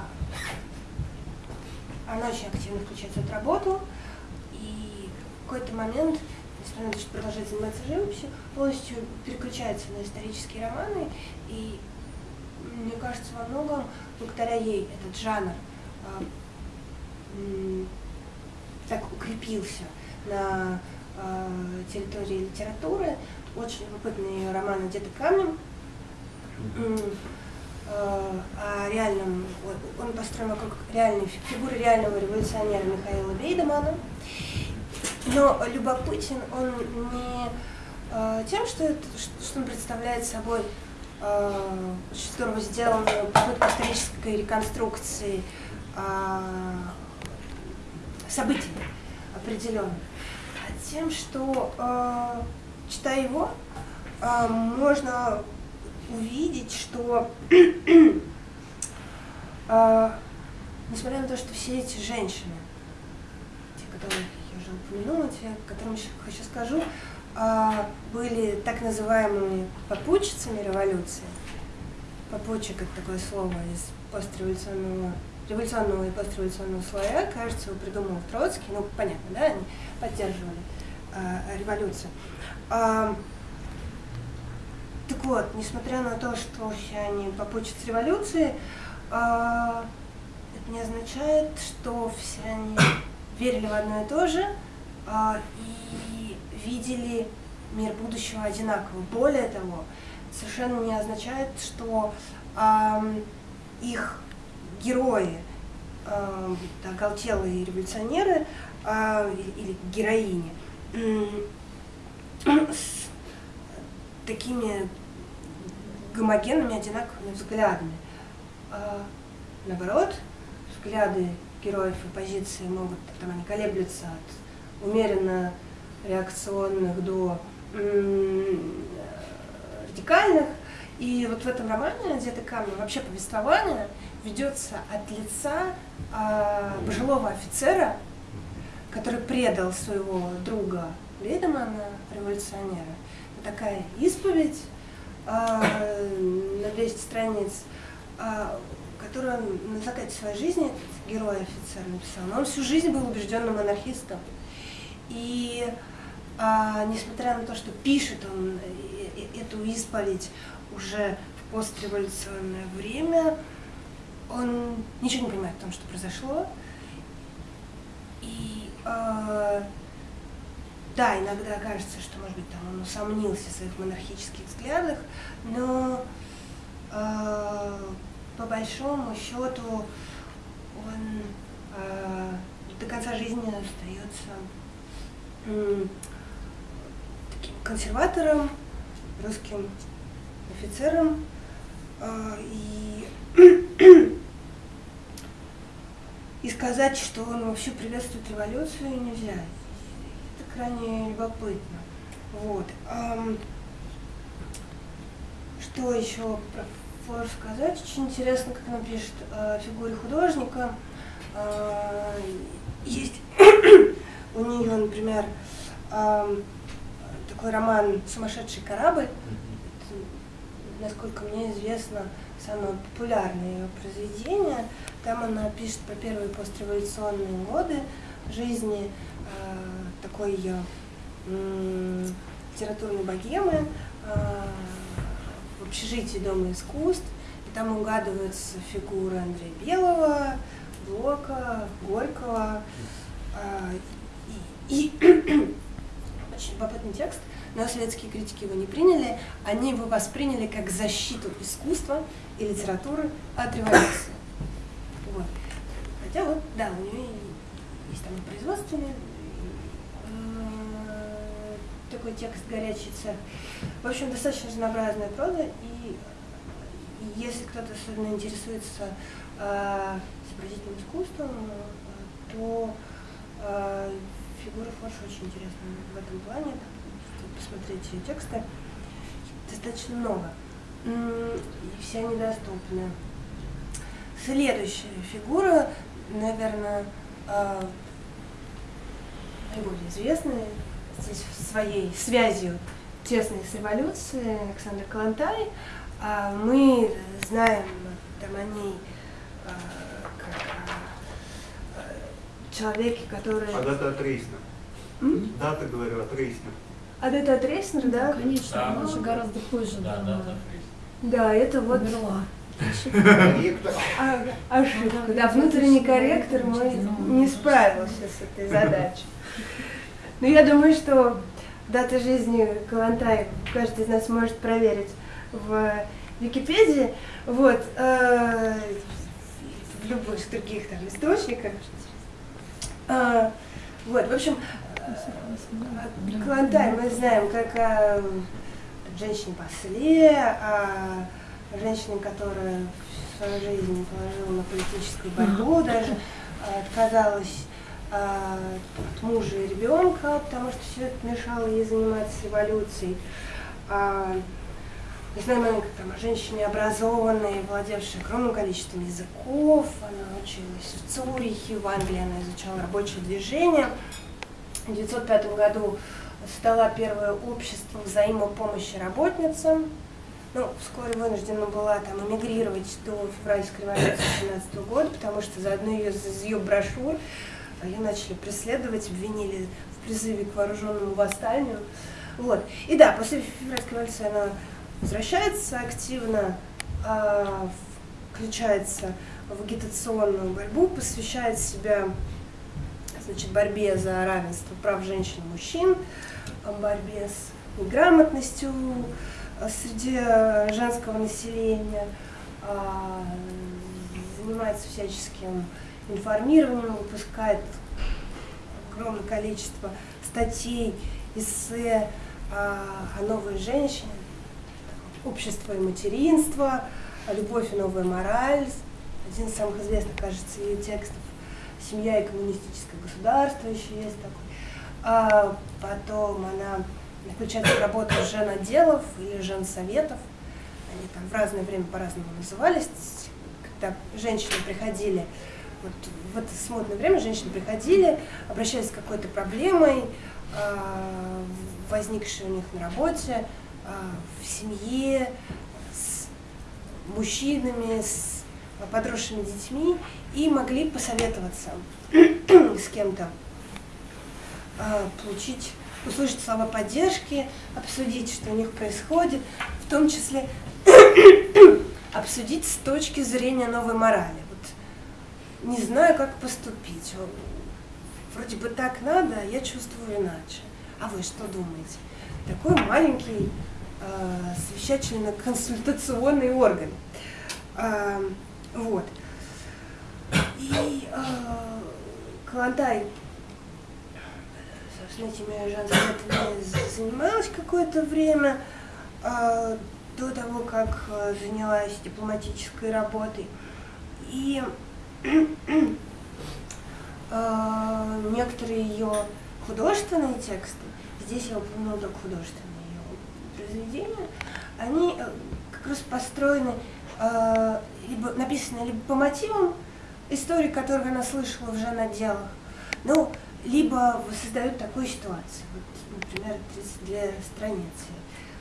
она очень активно включается в работу, и в какой-то момент несмотря на то, что продолжает заниматься живописью, полностью переключается на исторические романы, и мне кажется, во многом благодаря ей этот жанр а, так укрепился на а, территории литературы. Очень любопытный ее роман «Одета камнем», а, о реальном, он построен вокруг реальной фигуры реального революционера Михаила Бейдемана. Но любопытен он не э, тем, что, это, что он представляет собой э, очень здорово сделанную попытку исторической реконструкции э, событий определенных, а тем, что, э, читая его, э, можно увидеть, что э, несмотря на то, что все эти женщины, те, которые уже упомянула, те, о котором еще хочу скажу, а, были так называемыми попутчицами революции. Попутчик – это такое слово из постреволюционного революционного и постреволюционного слоя, кажется, его придумал Троцкий, ну, понятно, да, они поддерживали а, революцию. Так вот, несмотря на то, что все они попутчицы революции, а, это не означает, что все они верили в одно и то же а, и видели мир будущего одинаково. Более того, совершенно не означает, что а, их герои, оголтелые революционеры или героини, с такими гомогенными, одинаковыми взглядами. А, наоборот, взгляды героев оппозиции могут, там они колеблются от умеренно реакционных до радикальных. И вот в этом романе «Где-то камни» вообще повествование ведется от лица э, пожилого офицера, который предал своего друга Лейдемана, революционера. Такая исповедь э, на 200 страниц, э, которую на закате своей жизни, герой офицер написал. Но он всю жизнь был убежденным анархистом. И а, несмотря на то, что пишет он эту исповедь уже в постреволюционное время, он ничего не понимает о том, что произошло. И э, да, иногда кажется, что, может быть, там он усомнился в своих монархических взглядах, но э, по большому счету он э, до конца жизни остается э, таким консерватором, русским офицером. Э, и и сказать, что он вообще приветствует революцию, нельзя. Крайне любопытно. Вот. Что еще про Флор сказать? Очень интересно, как она пишет о фигуре художника. А, есть у нее, например, такой роман «Сумасшедший корабль». Насколько мне известно, самое популярное ее произведение. Там она пишет про первые постреволюционные годы жизни такой э, литературной богемы э, в общежитии Дома искусств. И там угадываются фигуры Андрея Белого, Блока, Горького. Э, и, и очень любопытный текст – но советские критики его не приняли, они его восприняли как защиту искусства и литературы от революции. Вот. Хотя вот, да, у нее есть там и производственный э, такой текст «Горячий цех». В общем, достаточно разнообразная проза, и, если кто-то особенно интересуется э, изобразительным искусством, э, то э, фигура Форш очень интересна в этом плане, посмотреть ее тексты, достаточно много. И все они доступны. Следующая фигура, наверное, а, наиболее известная своей связью тесной с революцией Александр Калантай. А, мы знаем там о ней а, как человеке, который... А дата от Рейсна. Дата, говорю, от Рейсна. А это от да? Конечно, да. она же гораздо позже. Да, да, да. Да, это вот... Умерла. А, ошибка. Да, внутренний корректор мой не справился с этой задачей. Но я думаю, что дата жизни Калантай каждый из нас может проверить в Википедии. Вот. Э, в любых других там источниках. Э, вот, в общем, Клонтай мы знаем как о женщине после, о женщине, которая свою жизнь положила на политическую борьбу, даже э, отказалась от мужа и ребенка, потому что все это мешало ей заниматься революцией. А, мы знаем она как там, о женщине образованной, владевшей огромным количеством языков, она училась в Цюрихе, в Англии она изучала рабочее движение. В 1905 году создала первое общество взаимопомощи работницам. Ну, вскоре вынуждена была там эмигрировать до февральской революции 17 года, потому что заодно ее из ее брошюр ее начали преследовать, обвинили в призыве к вооруженному восстанию. Вот. И да, после февральской революции она возвращается активно, э, включается в агитационную борьбу, посвящает себя значит, борьбе за равенство прав женщин и мужчин, борьбе с неграмотностью э, среди э, женского населения, а, занимается всяческим информированием, выпускает огромное количество статей, эссе а, о новой женщине, общество и материнство, любовь и новая мораль. Один из самых известных, кажется, ее текстов семья и коммунистическое государство еще есть такой. а потом она включается в работу жен или жен советов. Они там в разное время по-разному назывались. Когда женщины приходили, вот в это смутное время женщины приходили, обращались с какой-то проблемой, а, возникшей у них на работе, а, в семье, с мужчинами, с подросшими детьми и могли посоветоваться с кем-то, а, получить, услышать слова поддержки, обсудить, что у них происходит, в том числе обсудить с точки зрения новой морали. Не знаю, как поступить. Вроде бы так надо, а я чувствую иначе. А вы что думаете? Такой маленький э, совещательно-консультационный орган. Э, вот. И э, Калантай, собственно, этими женскими занималась какое-то время э, до того, как занялась дипломатической работой. И некоторые ее художественные тексты, здесь я упомянула только художественные ее произведения, они э, как раз построены, э, либо написаны либо по мотивам истории, которые она слышала в жен-отделах, ну, либо создают такую ситуацию. Вот, например, 32 страницы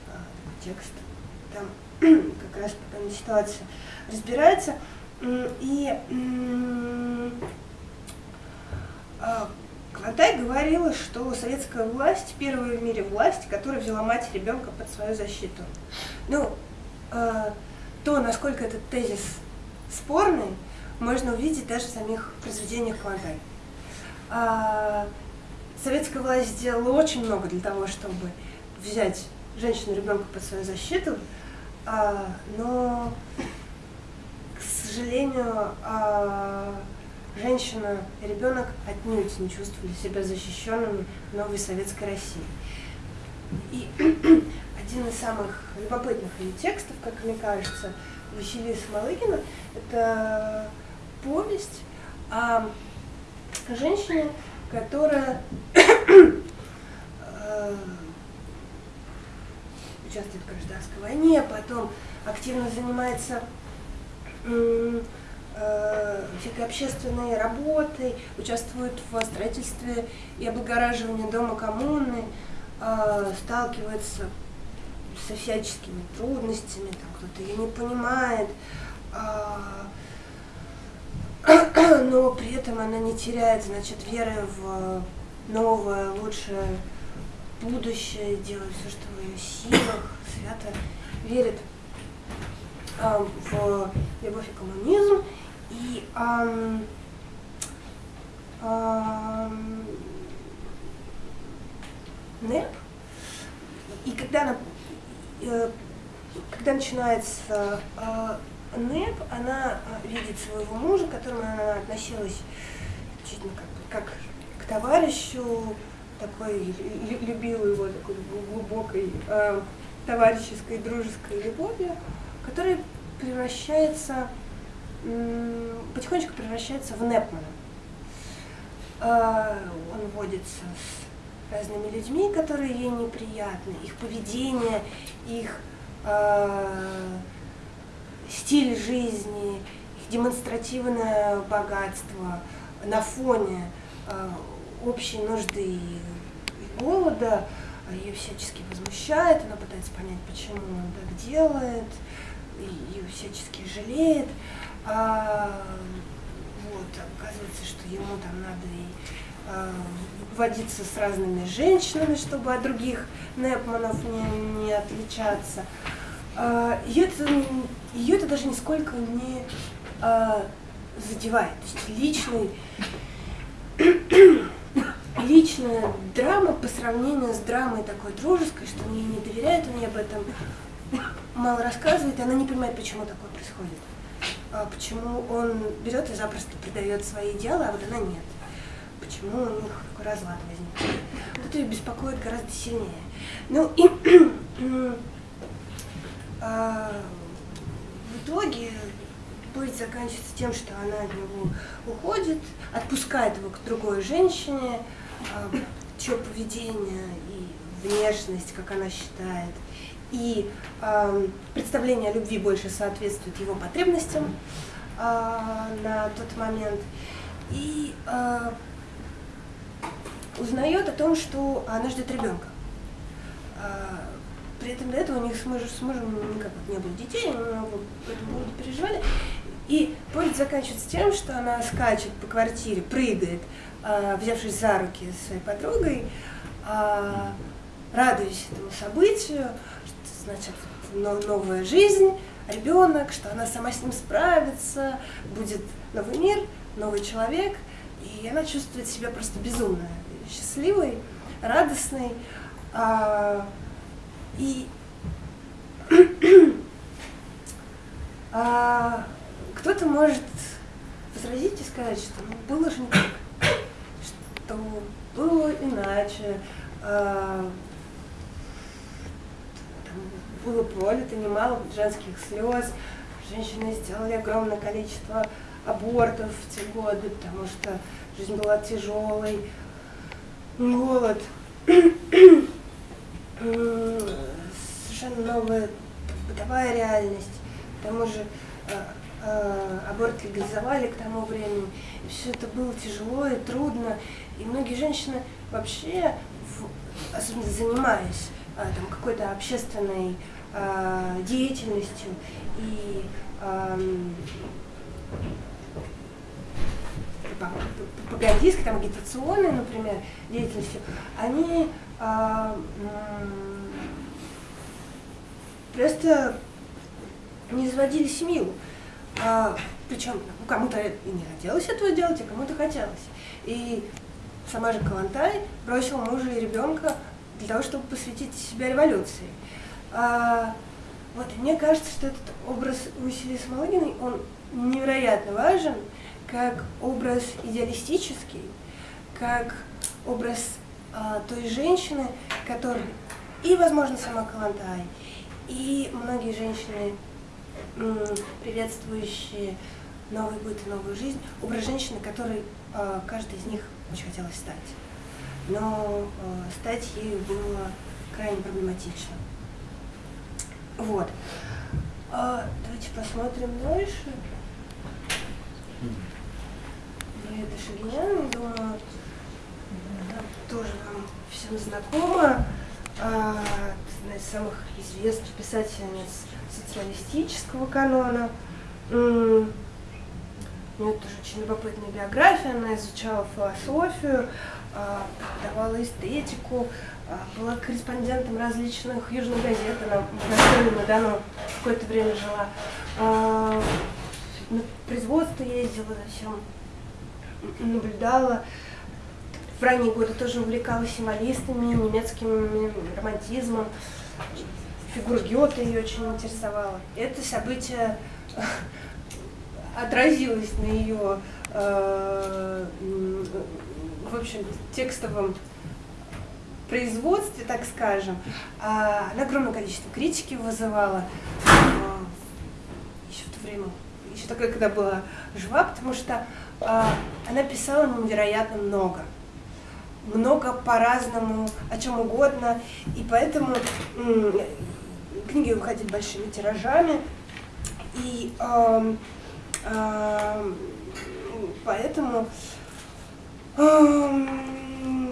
э, текст. Там как раз ситуация разбирается. И Клотай говорила, что советская власть первая в мире власть, которая взяла мать ребенка под свою защиту. Ну, э, то, насколько этот тезис спорный, можно увидеть даже в самих произведениях Клотай. А, советская власть сделала очень много для того, чтобы взять женщину и ребенка под свою защиту, а, но, сожалению, а, женщина и ребенок отнюдь не чувствовали себя защищенными в новой советской России. И один из самых любопытных ее текстов, как мне кажется, Василиса Малыгина, это повесть о женщине, которая э, участвует в гражданской войне, потом активно занимается всякой общественной работой, участвует в строительстве и облагораживании дома коммуны, э, сталкивается со всяческими трудностями, там кто-то ее не понимает, э, но при этом она не теряет, значит, веры в новое, лучшее будущее, делает все, что в ее силах, свято верит в любовь и коммунизм, и НЭП, и когда, она, э, когда начинается э, НЭП, она э, видит своего мужа, к которому она относилась ну, как, как к товарищу, такой любила его такой глубокой э, товарищеской дружеской любовью, которая превращается потихонечку превращается в Непмана. А, он водится с разными людьми, которые ей неприятны, их поведение, их э, стиль жизни, их демонстративное богатство на фоне э, общей нужды и голода ее всячески возмущает, она пытается понять, почему он так делает, ее всячески жалеет. А, вот, оказывается, что ему там надо и а, водиться с разными женщинами, чтобы от других Непманов не, не отличаться. А, ее, это, ее это даже нисколько не а, задевает. То есть личный, личная драма по сравнению с драмой такой дружеской, что он ей не доверяет, он ей об этом мало рассказывает, и она не понимает, почему такое происходит. А почему он берет и запросто предает свои дела, а вот она нет. Почему у них такой разлад возник. Вот ее беспокоит гораздо сильнее. Ну и а, в итоге повесть заканчивается тем, что она от него уходит, отпускает его к другой женщине, а, чье поведение и внешность, как она считает, и э, представление о любви больше соответствует его потребностям э, на тот момент. И э, узнает о том, что она ждет ребенка. Э, при этом до этого у них с мужем, с мужем никак не было детей, они много по этому переживали. И повод заканчивается тем, что она скачет по квартире, прыгает, э, взявшись за руки своей подругой, э, радуясь этому событию, значит новая жизнь, ребенок, что она сама с ним справится, будет новый мир, новый человек, и она чувствует себя просто безумно счастливой, радостной. А, и а, кто-то может возразить и сказать, что ну, было же не так, что было иначе, а, было пролито немало женских слез, женщины сделали огромное количество абортов в те годы, потому что жизнь была тяжелой, голод, совершенно новая бытовая реальность, к тому же а, а, аборт легализовали к тому времени, и все это было тяжело и трудно, и многие женщины вообще, особенно занимаясь там, какой-то общественной деятельностью и пропагандистской, там, агитационной, например, деятельностью, они а, просто не заводили семью. А, причем ну, кому-то и не хотелось этого делать, а кому-то хотелось. И сама же Калантай бросила мужа и ребенка для того, чтобы посвятить себя революции. А, вот, мне кажется, что этот образ Василии Смолыгиной, он невероятно важен, как образ идеалистический, как образ а, той женщины, которая и, возможно, сама Калантай, и многие женщины, приветствующие новый быт и новую жизнь, образ женщины, которой а, каждый из них очень хотелось стать. Но а, стать ею было крайне проблематично. Вот. А, давайте посмотрим дальше. Лида Шагинян, думаю, тоже вам всем знакома. А, одна из самых известных писательниц социалистического канона. У нее тоже очень любопытная биография, она изучала философию, преподавала эстетику, а, была корреспондентом различных южных газет, она в Дону какое-то время жила. А, на производство ездила, зачем наблюдала. В ранние годы тоже увлекалась символистами, немецким романтизмом. Фигура Гёте ее очень интересовала. Это событие отразилось на ее, в общем, текстовом производстве, так скажем. Она огромное количество критики вызывала еще в то время, еще такое, когда была жива, потому что а, она писала невероятно много. Много по-разному, о чем угодно. И поэтому книги выходили большими тиражами. И э, э, поэтому э, в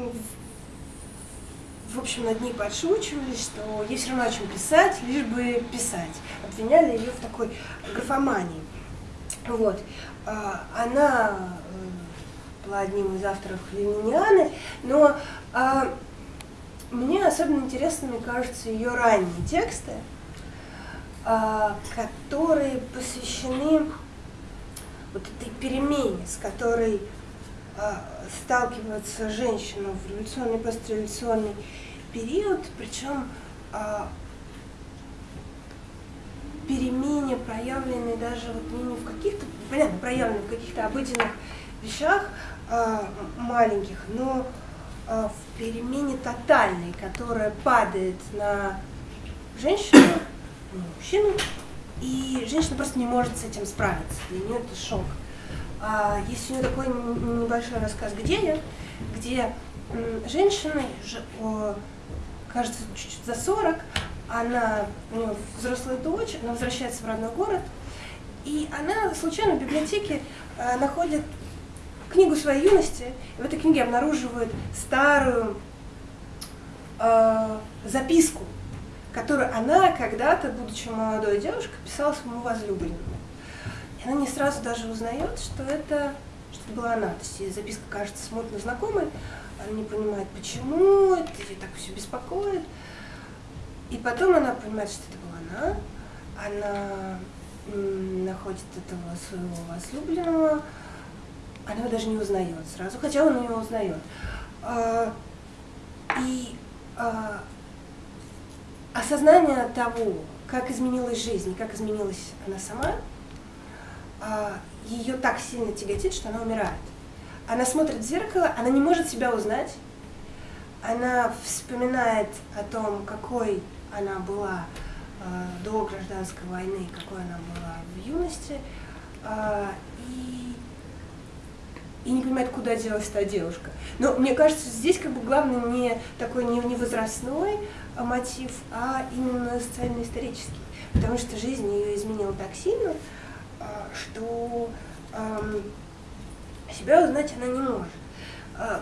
общем, над ней подшучивали, что ей все равно о чем писать, лишь бы писать. Обвиняли ее в такой графомании. Вот. А, она э, была одним из авторов Ленинианы, но а, мне особенно интересными кажутся ее ранние тексты, а, которые посвящены вот этой перемене, с которой сталкиваются женщины в революционный и постреволюционный период, причем перемене, проявленной даже вот не в каких-то, понятно, проявленной в каких-то обыденных вещах э, маленьких, но э, в перемене тотальной, которая падает на женщину, на мужчину, и женщина просто не может с этим справиться. Для нее это шок. А, есть у нее такой небольшой рассказ «Где я?», где женщина, кажется, чуть-чуть за 40, она, у нее взрослая дочь, она возвращается в родной город, и она случайно в библиотеке э, находит книгу своей юности, и в этой книге обнаруживает старую э, записку, которую она когда-то, будучи молодой девушкой, писала своему возлюбленному. И она не сразу даже узнает, что это, что это была она. То есть записка кажется смутно знакомой, она не понимает, почему, это ее так все беспокоит. И потом она понимает, что это была она, она находит этого своего возлюбленного, она его даже не узнает сразу, хотя он ее узнает. А, и а, осознание того, как изменилась жизнь, как изменилась она сама, ее так сильно тяготит, что она умирает. Она смотрит в зеркало, она не может себя узнать, она вспоминает о том, какой она была э, до гражданской войны, какой она была в юности, э, и, и не понимает, куда делась та девушка. Но мне кажется, здесь как бы главный не такой не, не возрастной а, мотив, а именно социально-исторический. Потому что жизнь ее изменила так сильно, что э, себя узнать она не может. Э,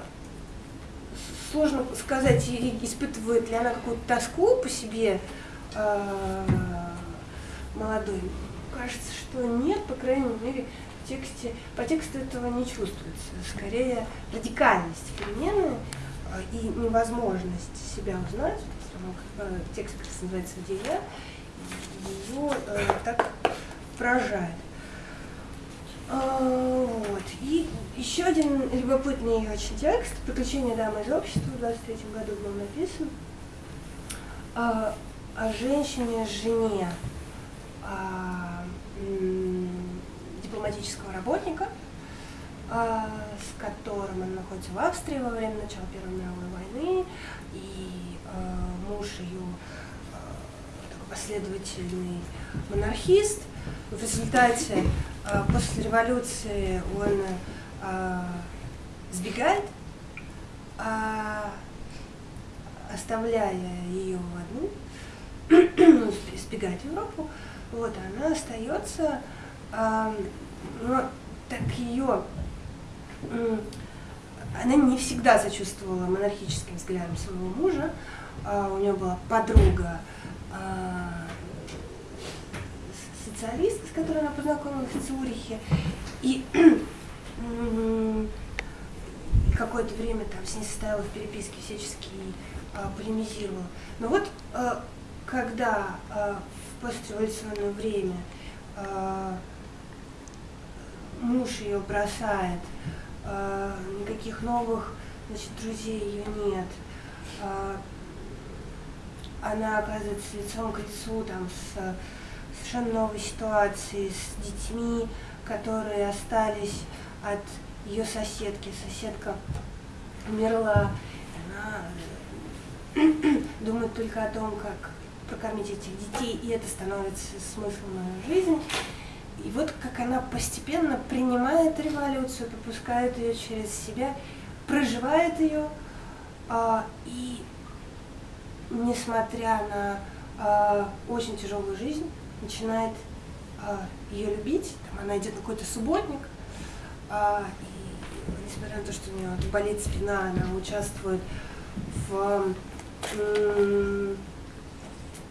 сложно сказать, испытывает ли она какую-то тоску по себе э, молодой. Кажется, что нет, по крайней мере, в тексте, по тексту этого не чувствуется. Скорее, радикальность перемены э, и невозможность себя узнать, потому э, текст называется «Где я», ее э, так поражает. А, вот. И еще один любопытный очень текст «Приключения дамы из общества» в 23 году был написан о, а, о женщине-жене а, дипломатического работника, с которым она находится в Австрии во время начала Первой мировой войны, и муж ее последовательный монархист. В результате после революции он а, сбегает, а, оставляя ее одну, ну, сбегает в Европу, вот, она остается, а, но так ее, она не всегда сочувствовала монархическим взглядам своего мужа, а, у нее была подруга, а, специалист, с которой она познакомилась в Цюрихе, и какое-то время там с ней состояла в переписке, всячески а, полемизировала. Но вот а, когда а, в постреволюционное время а, муж ее бросает, а, никаких новых значит, друзей ее нет, а, она оказывается лицом к лицу там с совершенно новой ситуации с детьми, которые остались от ее соседки. Соседка умерла, она э, думает только о том, как прокормить этих детей, и это становится смыслом ее жизни. И вот как она постепенно принимает революцию, пропускает ее через себя, проживает ее, а, и несмотря на а, очень тяжелую жизнь, начинает а, ее любить, там, она идет на какой-то субботник, а, и несмотря на то, что у нее болит спина, она участвует в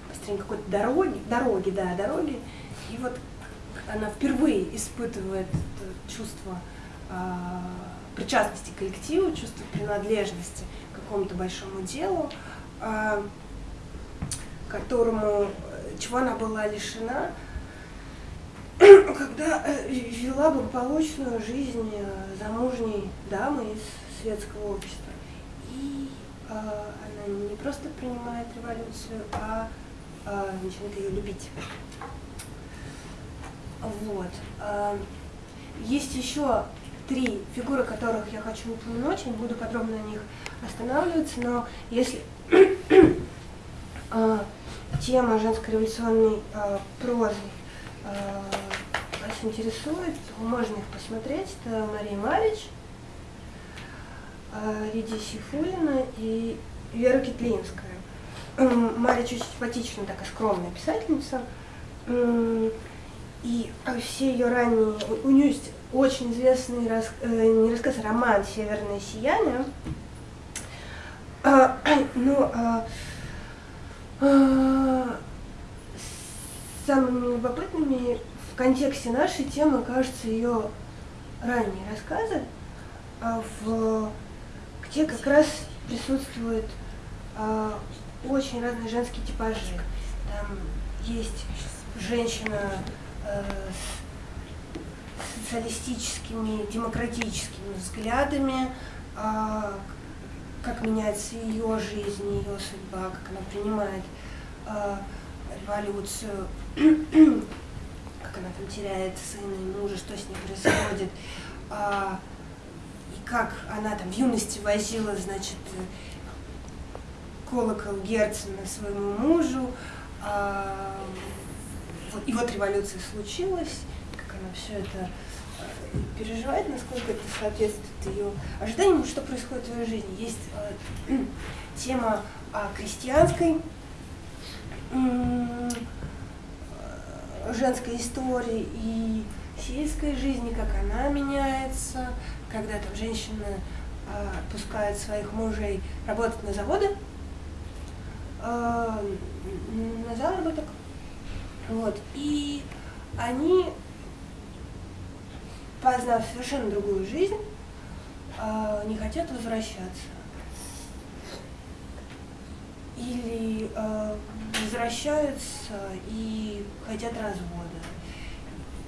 построении какой-то дороги, дороги, да, дороги, и вот она впервые испытывает чувство а, причастности к коллективу, чувство принадлежности к какому-то большому делу, которому чего она была лишена, когда э, вела благополучную жизнь э, замужней дамы из светского общества. И э, она не просто принимает революцию, а э, начинает ее любить. Вот. Э, есть еще три фигуры, которых я хочу упомянуть, я не буду подробно на них останавливаться, но если э, тема женской революционной э, прозы э, вас интересует, можно их посмотреть. Это Мария Марич, э, Лидия Сифулина и Вера Китлинская. М, Мария чуть симпатичная, такая скромная писательница. И а, все ее ранние... У, нее есть очень известный рас, э, не рассказ, а роман «Северное сияние». А, ну, а, а, самыми любопытными в контексте нашей темы кажутся ее ранние рассказы, а в, где как раз присутствуют а, очень разные женские типажи. Там есть женщина э, с социалистическими, демократическими взглядами, а, как меняется ее жизнь, ее судьба, как она принимает а, революцию, как она там теряет сына и мужа, что с ней происходит, а, и как она там в юности возила, значит, колокол Герцена своему мужу, вот- и вот революция случилась, как она все это э, переживает, насколько это соответствует ее ожиданиям, что происходит в ее жизни. Есть э, тема о крестьянской э, женской истории и сельской жизни, как она меняется, когда там женщины э, своих мужей работать на заводы, э, на заработок. Вот. И они, познав совершенно другую жизнь, э, не хотят возвращаться. Или э, возвращаются и хотят развода.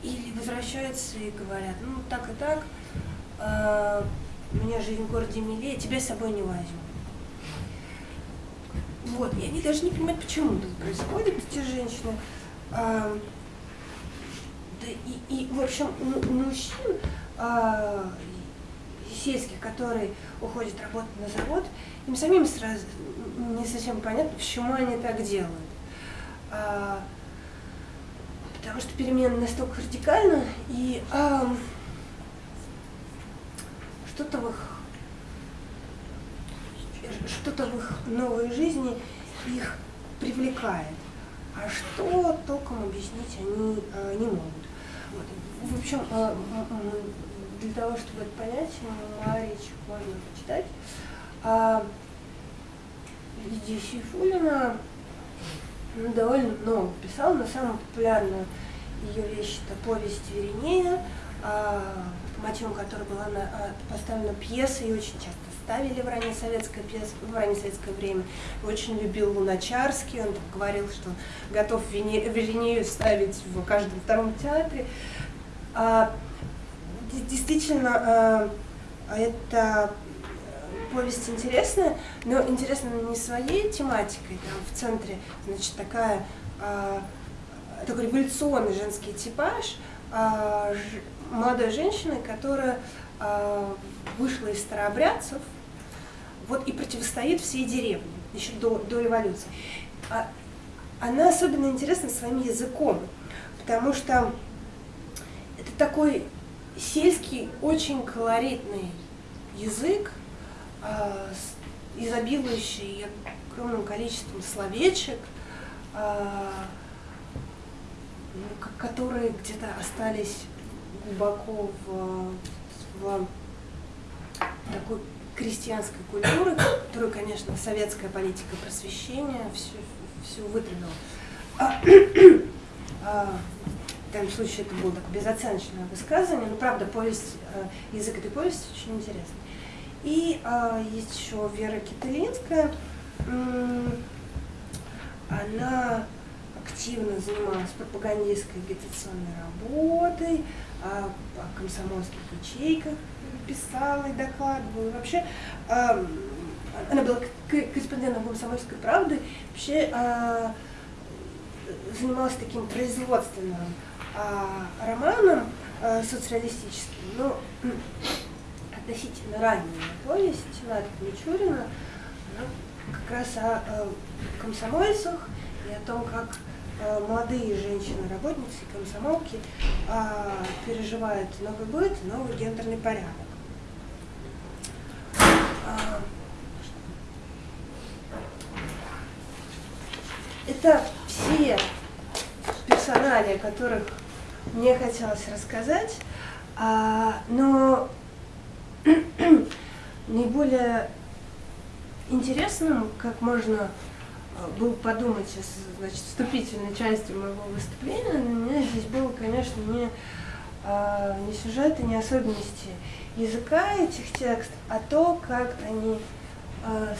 Или возвращаются и говорят, ну так и так, э, мне жизнь в городе милее, тебя с собой не возьму. Вот, и они даже не понимают, почему это происходит, эти женщины. И, и, в общем, у- мужчин а, сельских, которые уходят работать на завод, им самим сразу не совсем понятно, почему они так делают. А, потому что перемены настолько радикальны, и ам, что-то в их что-то в их новой жизни их привлекает. А что толком объяснить они э, не могут. В общем, э, для того, чтобы это понять, Марич можно почитать. А, Лидия ну, довольно много писала, но самая популярная ее вещь это повесть Веринея, а, по мотивам которой была а, поставлена пьеса и очень часто ставили в раннее советское, пьес, в раннее советское время. Очень любил Луначарский, он говорил, что готов Веринею ставить в каждом втором театре. А, де- действительно, а, это э, повесть интересная, но интересна не своей тематикой, там в центре, значит, такая, а, такой революционный женский типаж а, молодой женщины, которая а, вышла из старообрядцев, вот и противостоит всей деревне, еще до, до революции. А, она особенно интересна своим языком, потому что это такой сельский, очень колоритный язык, а, изобилующий огромным количеством словечек, а, ко- которые где-то остались глубоко в, в такой крестьянской культуры, которую, конечно, советская политика просвещения всю, всю выдвинула. В данном случае это было безоценочное высказывание, но правда повесть, э, язык этой повести очень интересный. И есть еще Вера Китылинская. М, Она активно занималась пропагандистской агитационной работой, а, о комсомольских ячейках писала и докладывала. Вообще, ам, она была корреспондентом комсомольской правды, вообще занималась таким производственным а, романом э, романам социалистическим, но относительно раннего, то есть Ната Мичурина, как раз о э, комсомольцах и о том, как э, молодые женщины-работницы-комсомолки а, переживают новый год и новый гендерный порядок. А, это все персонали, которых мне хотелось рассказать, а, но наиболее интересным, как можно а, было подумать из значит, вступительной части моего выступления, для меня здесь было, конечно, не, а, не сюжеты, не особенности языка этих текстов, а то, как они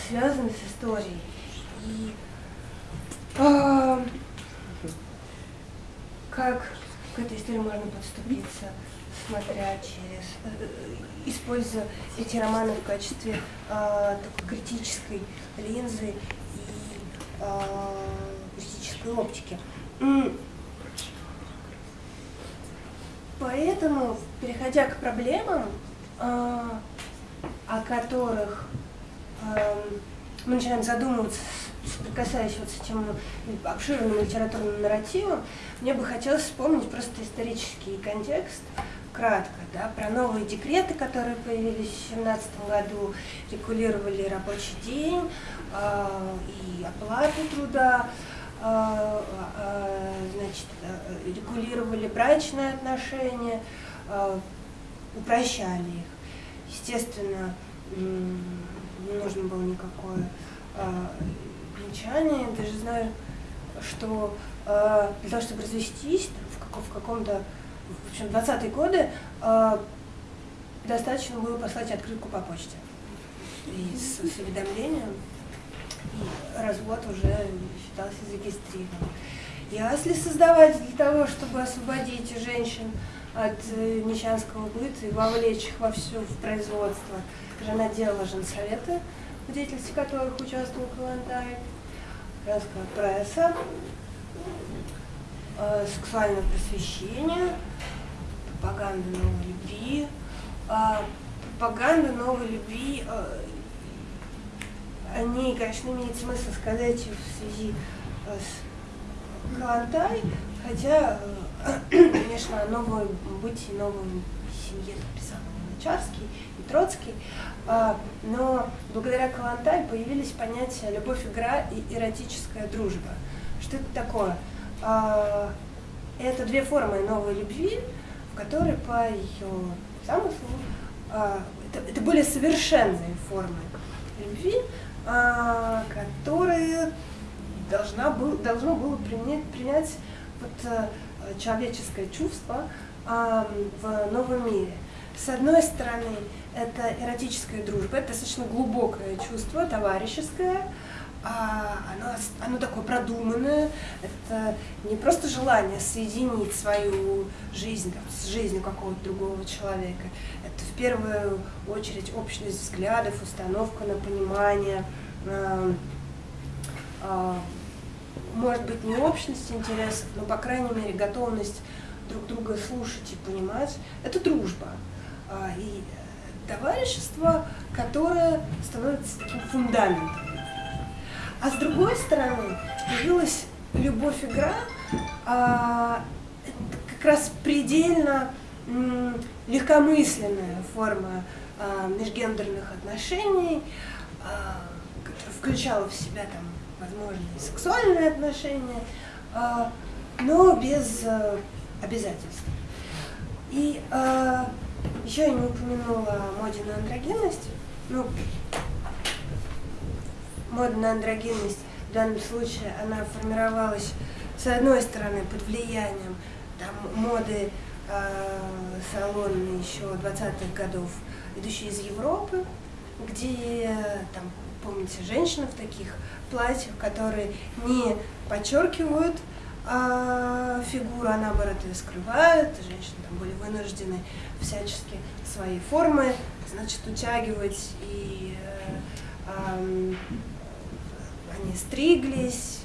связаны с историей. И как к этой истории можно подступиться, смотря через, э, используя эти романы в качестве э, такой критической линзы и э, критической оптики. Поэтому, переходя к проблемам, э, о которых э, мы начинаем задумываться соприкасаясь вот с этим обширным литературным нарративом, мне бы хотелось вспомнить просто исторический контекст, кратко, да, про новые декреты, которые появились в 2017 году, регулировали рабочий день э, и оплату труда, э, э, значит, регулировали брачные отношения, э, упрощали их. Естественно, не нужно было никакое венчание. Я даже знаю, что э, для того, чтобы развестись в, каком- в каком-то, в общем, 20-е годы, э, достаточно было послать открытку по почте. И с, с уведомлением, и развод уже считался зарегистрирован. Если создавать для того, чтобы освободить женщин от э, мещанского быта и вовлечь их во все в производство, жена делала женсоветы, в деятельности которых участвовал Калантай, женская пресса, э, сексуальное просвещение, пропаганда новой любви. Э, пропаганда новой любви, э, они, конечно, имеет смысл сказать в связи э, с Калантай, хотя, э, конечно, о новом бытии, новом семье писал Луначарский и Троцкий, а, но благодаря Калантай появились понятия любовь, игра и эротическая дружба. Что это такое? А, это две формы новой любви, в которой по ее замыслу а, это, это более совершенные формы любви, которые должна был, должно было принять, принять вот, человеческое чувство в новом мире. С одной стороны, это эротическая дружба, это достаточно глубокое чувство, товарищеское, а оно, оно такое продуманное, это не просто желание соединить свою жизнь там, с жизнью какого-то другого человека, это в первую очередь общность взглядов, установка на понимание, э, э, может быть не общность интересов, но по крайней мере готовность друг друга слушать и понимать, это дружба. А, и товарищество, которое становится таким фундаментом. А с другой стороны, появилась любовь-игра, а, как раз предельно легкомысленная форма а, межгендерных отношений, а, включала в себя там возможные сексуальные отношения, а, но без а, обязательств. И а, еще я не упомянула моде на андрогенность. Ну, мода на андрогенность в данном случае, она формировалась, с одной стороны, под влиянием там, моды э, салонной еще 20-х годов, идущей из Европы, где, там, помните, женщины в таких платьях, которые не подчеркивают а фигуру, а наоборот ее скрывают, женщины там были вынуждены всячески свои формы, значит, утягивать, и э, э, они стриглись,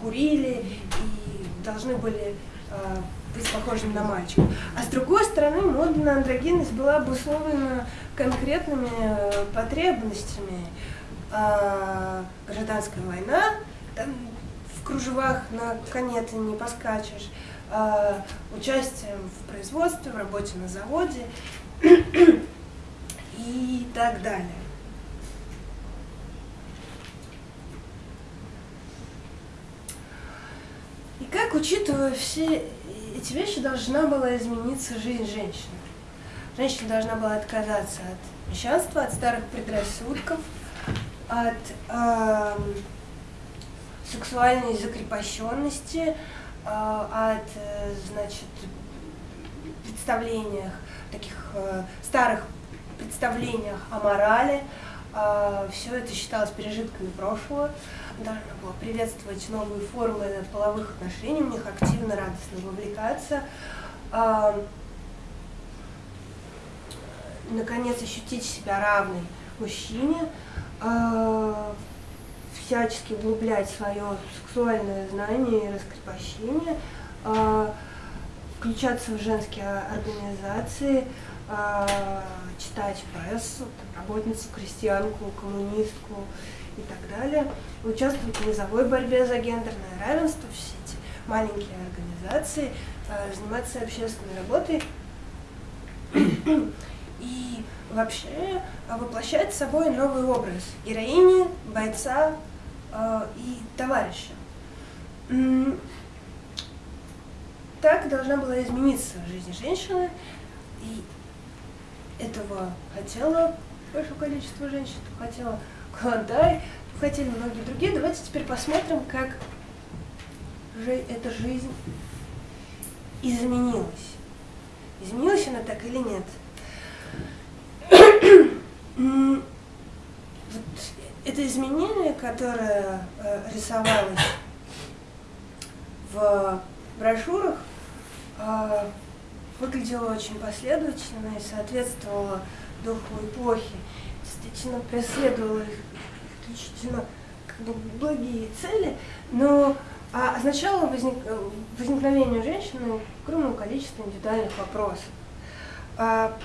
курили и должны были э, быть похожими на мальчиков. А с другой стороны, мода на андрогенность была обусловлена конкретными э, потребностями. Э, гражданская война, там, в кружевах на коне ты не поскачешь, э, участием в производстве, в работе на заводе и так далее. Как, учитывая все эти вещи, должна была измениться жизнь женщины? Женщина должна была отказаться от мещанства, от старых предрассудков, от э, сексуальной закрепощенности, э, от, значит, представлениях, таких э, старых представлениях о морали. Э, все это считалось пережитками прошлого. Должна была приветствовать новые формы половых отношений, в них активно, радостно вовлекаться. Э, наконец, ощутить себя равной мужчине, э, всячески углублять свое сексуальное знание и раскрепощение, э, включаться в женские организации, читать прессу, работницу, крестьянку, коммунистку и так далее, участвовать в низовой борьбе за гендерное равенство, все эти маленькие организации, э, заниматься общественной работой и вообще воплощать собой новый образ героини, бойца э, и товарища. Так должна была измениться жизнь женщины, и этого хотела большое количество женщин, хотела Клондайк, хотели многие другие. Давайте теперь посмотрим, как же эта жизнь изменилась. Изменилась она так или нет? вот это изменение, которое э, рисовалось в брошюрах, э, выглядело очень последовательно и соответствовало духу эпохи, действительно преследовало исключительно как бы благие цели, но а означало возник, возникновение женщины огромного количества индивидуальных вопросов. А,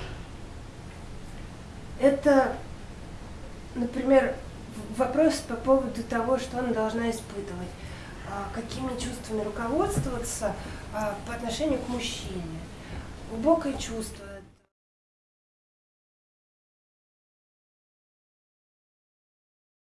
это, например, вопрос по поводу того, что она должна испытывать, а, какими чувствами руководствоваться а, по отношению к мужчине. Глубокое чувство,